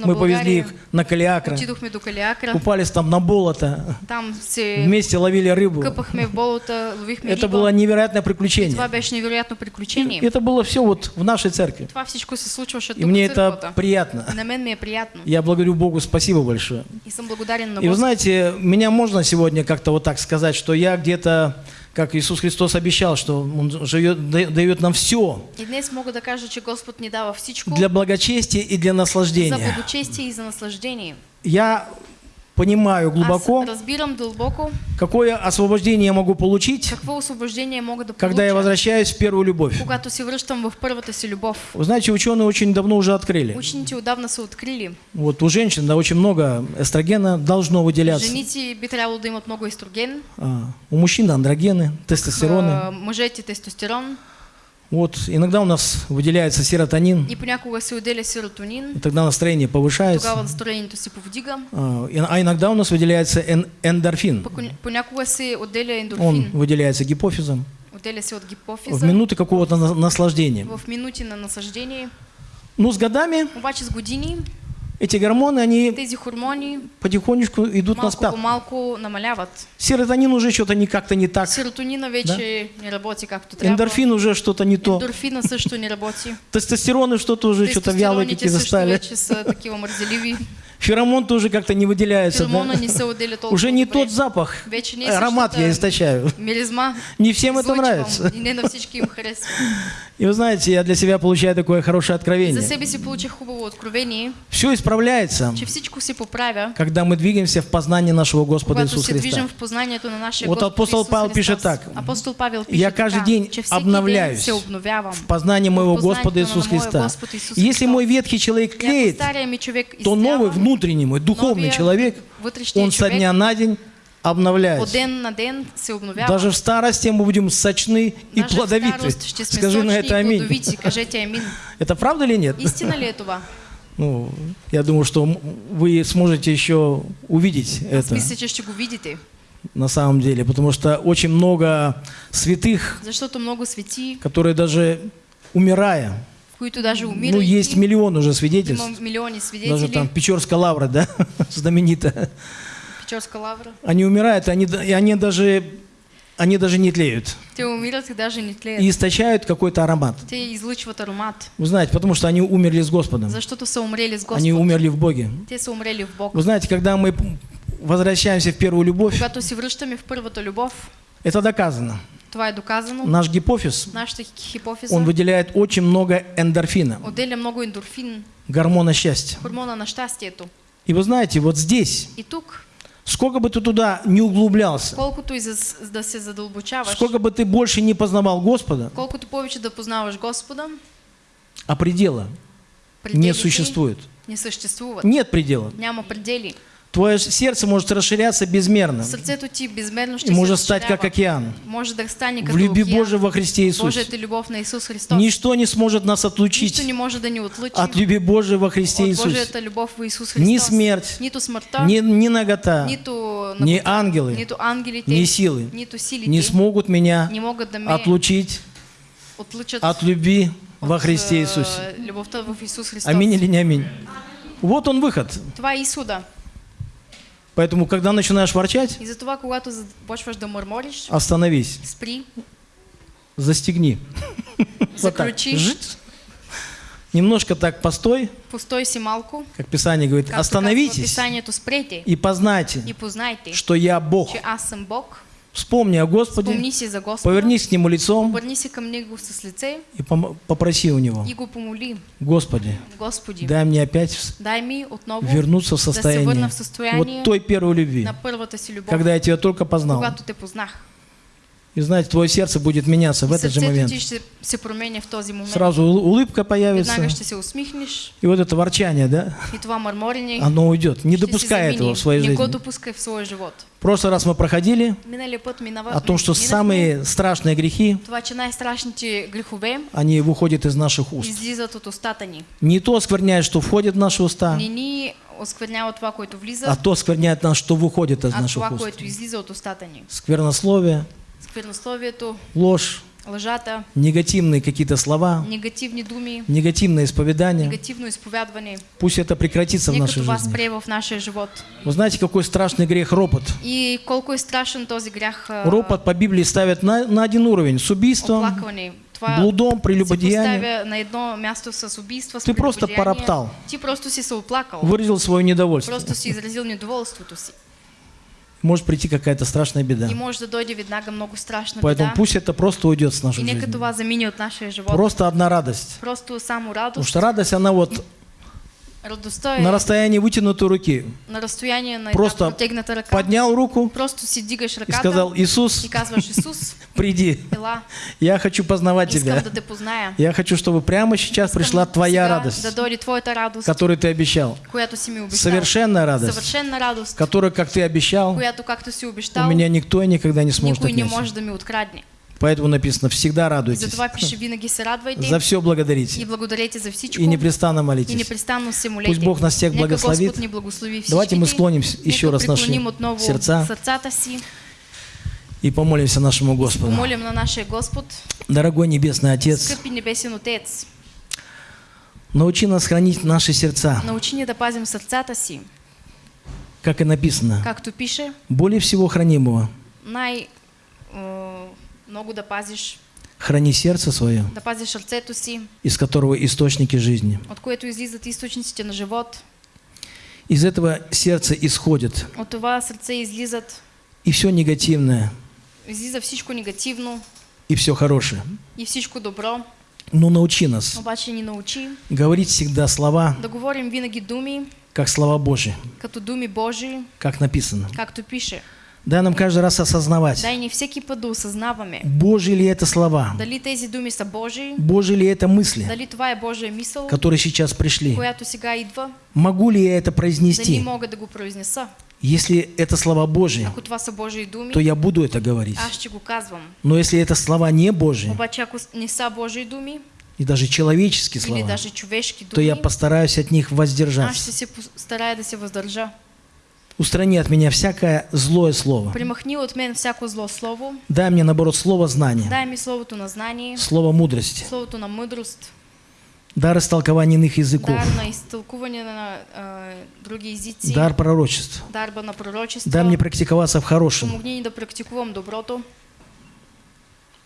Мы повезли их на Калиакра, Отидохме до Калиакра. купались там на болото, Там се вместе ловили рыбу. къпахме в болота, ловихме Это риба. было невероятное приключение. Това беше невероятно приключение. Это было все вот в нашей церкви. Това всичко се случваше И мне это приятно. И на мен ми е приятно. Я благодарю Богу, спасибо большое. И съм благодарен на И вы знаете, меня можно сегодня как-то вот так сказать, что я где-то, как Иисус Христос обещал, что Он живет, да- дает нам все И днес мога да кажа, че Господ ни дава всичко для благочестия и для за наслаждения. благочестие и за наслаждение. Я понимаю глубоко, разбирам дълбоко какое освобождение я могу получить, какво освобождение мога да когда я возвращаюсь в первую любовь. когато се връщам в първата си любов. Вы знаете, ученые очень давно уже открыли. Учените отдавна са открили. Вот у женщин да, очень много эстрогена должно выделяться. Женици би трябвало да имат много естроген, А, у мужчин андрогены, тестостероны. а, мъжете тестостерон Вот иногда у нас выделяется серотонин, и понякога се отделя серотонин. и тогда настроение повышается. Тогава настроението се повдига. А, а иногда у нас выделяется эн- эндорфин. Понякога се отделя Он ендорфин. выделяется гипофизом Отделя се от в гипофиза. минуты какого-то на- наслаждения. В минути на насъждение. Но с годами Обаче с години эти гормоны, они тези хормони потихонечку идут на спад. по малко намаляват. Серотонин уже что-то не как-то не так. Серотонина вече не работи както трябва. Эндорфин уже что-то не то. Ендорфина също не работи. Тестостероны что-то уже что-то вялые Тестостероните какие също застали. вече са такива мързеливи. Феромон тоже как-то не выделяется. Да? Уже не тот запах, е аромат я источаю. Миризма. Не всем это нравится. И вы знаете, я для себя получаю такое хорошее За откровение. себе си получих хубаво откровение, Все исправляется, че всичко се поправя, когда мы двигаемся в познании нашего Господа Иисуса Христа. в познанието на нашия Вот апостол Павел пишет так. Апостол Павел пише Я каждый день обновляюсь. В познании моего Господа Иисуса Христа. Если мой ветхий человек тлеет, човек то новый изцява, внутренний мой духовный человек, он со дня на день обновляется. Даже в старости мы будем сочны и плодовиты. Скажи на это аминь. Это правда или нет? Истина ли това? Ну, я думаю, что вы сможете еще увидеть Аз это на самом деле, потому что очень много святых, Защото много свети, которые даже умирая, които даже ну, умирайки, есть миллион уже свидетельств, милиони даже свидетели, там Печорская лавра, да, знаменитая. Печорска лавра. Они умирают, они, и они даже, они даже не тлеют Те умират и даже не тлеят. и источают какой-то аромат. Те излъчват аромат, Вы знаете, потому что они умерли с Господом, защото са умрели с Господ. они умерли в Боге. Те са умрели в Бог. Вы знаете, когда мы возвращаемся в первую любовь, это доказано. Това е доказано. Наш гипофиз, Нашата хипофиза он выделяет очень много эндорфина, отделя много ендорфин, гормона счастья. хормона на щастието. И вы знаете, вот здесь, И тук, сколько бы ты туда не углублялся, за да се задълбочаваш, сколько бы ты больше не познавал Господа, колкото повече да познаваш Господа, а предела не существует. не съществуват. Нет предела. Няма предели. Твое сердце может расширяться безмерно и может стать как океан. Може да стане В любви. Божией во Христе Иисусе. Ничто не сможет нас отлучить от любви Божией во Христе Иисусе. Ни смерть, Ни, ни нагота, ни ангелы, ни силы не смогут меня отлучить от любви во Христе е, Иисусе. Аминь или не аминь? Вот он выход. Е изхода. Поэтому, когда начинаешь ворчать, И затова, когато почваш да мърмориш, остановись, спри, застегни. Вот так. заключи, Жить. Немножко так постой, постой си малко. как Писание говорит, казва остановитесь Писанието, спрете и познайте, и познайте, что я Бог. че аз съм Бог. Вспомни о Господе, Спомни си за Господа. повернись к Нему лицом Обърни се към Него с лице и попроси у Него, и го помоли. Господи, Господи, дай мне опять дай отново вернуться в да состояние върна в състояние вот той первой любви, на първата си любов, когда я тебя только познал. когато те познах. И знаете, твое сердце будет меняться в этот же момент. Сразу ул- улыбка появится, и вот это ворчание, да, оно уйдет. Не допускай этого в своей жизни. в прошлый раз мы проходили о том, что самые страшные грехи, они выходят из наших уст. Не то оскверняет, что входит в наши уста, осквернява това, което влиза, а то оскверняет нас, что выходит из а наших уст. Сквернословие, Сквернословието, ложь, лъжата, негативные какие-то слова, негативни думи, негативное исповедание. негативно изповядване. Пусть это прекратится в нашей жизни. в нашия живот. Вы знаете, какой страшный грех ропот? И колко е страшен този грях а, Ропот по Библии ставят на, на один уровень с убийством, оплакване. Блудом, прелюбодеянием. на едно място с убийство, с Ти просто пороптал. Ти просто си се оплакал. выразил свое недовольство. Просто си изразил недоволството си. Может прийти какая-то страшная беда. И може да дойде веднага много страшна Поэтому беда. пусть это просто уйдет с И нашей нека жизни. това замине от нашия живот. Просто одна радость. Просто само Потому радост. что радость, она вот Радостта е на расстоянии вытянутой руки. на разстояние на Просто ръка. Поднял руку Просто си дигаш и ръката сказал, Иисус, и казваш Исус, приди, ела, я хочу познавать Тебя. да те позная. Я хочу, чтобы прямо сейчас Искам пришла Твоя радость, Да дойде Твоята радост, которую Ты обещал. която си ми обещал. Совершенная радость, Съвършенна радост, которую, как Ты обещал, която както си у обещал, меня никто и никогда не сможет никой не отнять. може да ми открадне. Поэтому написано, всегда И радуйтесь, затова пише винаги се радвайте за все и благодарите за всичко и непрестанно и молитесь. непрестанно се молете. Пусть Бог нас всех благословит. Благослови всичките. Давайте мы склоним еще раз наши сердца си, и помолимся нашему Господу. помолим на нашия Господ, Дорогой Небесный Отец, небесен Отец, научи нас хранить наши сердца, научи ни да пазим сърцата си, как и написано, както пише, более всего хранимого. най е, много да пазиш, Храни сердце свое, да пазиш сърцето си, из которого источники жизни. от което излизат източниците на живот. Из этого сердца исходит От това сърце излизат, и все негативное, излиза всичко негативно и все хорошее. и всичко добро. Но научи нас Обаче ни научи говорить всегда слова, да говорим винаги думи, как слова Божьи, като думи Божии, как написано. както пише. Дай нам каждый раз осознавать, Дай ни всеки път да осъзнаваме Божьи ли это слова, дали тези думи са Божии, Божьи ли это мысли, дали това е Божия мисъл, которые сейчас пришли. която сега идва, Могу ли я это дали произнести? мога да го произнеса. Если это слова Божьи, Ако това са Божии думи, то я буду это говорить. аз ще го казвам. Но если это слова не Божьи, Обаче ако не са Божии думи, и даже человеческие слова, даже човешки то я думи, постараюсь от них аз ще воздержаться. се старая да се въздържа. Устрани от меня всякое злое слово. Примахни от мен всяко зло слово, Дай мне, наоборот, слово знания, дай ми словото на знание, слово мудрости, словото на мъдрост, дар истолкования иных языков, дар на изтълкуване на а, други езици, дар пророчеств. дарба на пророчество. Дай мне практиковаться в хорошем, Помогни ни да практикувам доброто.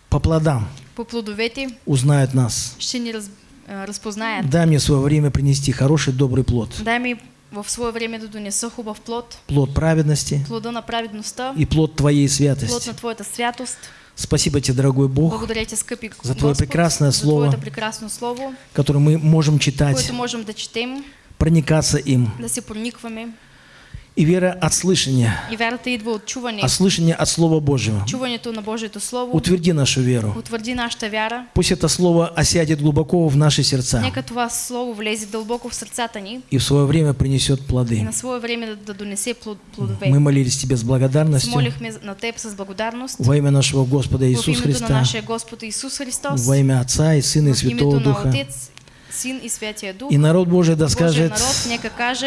по плодам По плодовете узнают нас. ще ни раз, а, разпознаят. Дай мне свое время принести хороший, добрый плод. Дай ми в свое време да донеса хубав плод, Плод праведности плода на праведността, и плод Твоей плод святости. на Твоята святост. Спасибо Тебе, дорогой Бог, Благодаря Ти, скъпи за Твое Господ, прекрасное за слово. Твоето прекрасно Слово, которое мы можем читать, можем да четем, проникаться им. да се проникваме. И вера от слышания, И вярата идва от чуване. а слышание от Слова Божьего. Чуването на Божието Слово Утверди нашу веру. утвърди нашата вяра. Пусть это Слово осядет глубоко в наши сердца Нека това Слово влезе дълбоко в сърцата ни и в свое время принесет и плоды. на свое време да, да донесе плод, плодове. Мы молились Тебе с благодарностью молихме на Теб с благодарност. во имя нашего Господа Иисуса Христа, нашия Господ Исус Христос. во имя Отца и Сына и Святого Духа. Отец, Син и Святия Дух. И народ Божий да скажет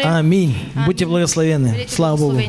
Аминь. Будьте Аминь. благословенны. Бъдете Слава Богу.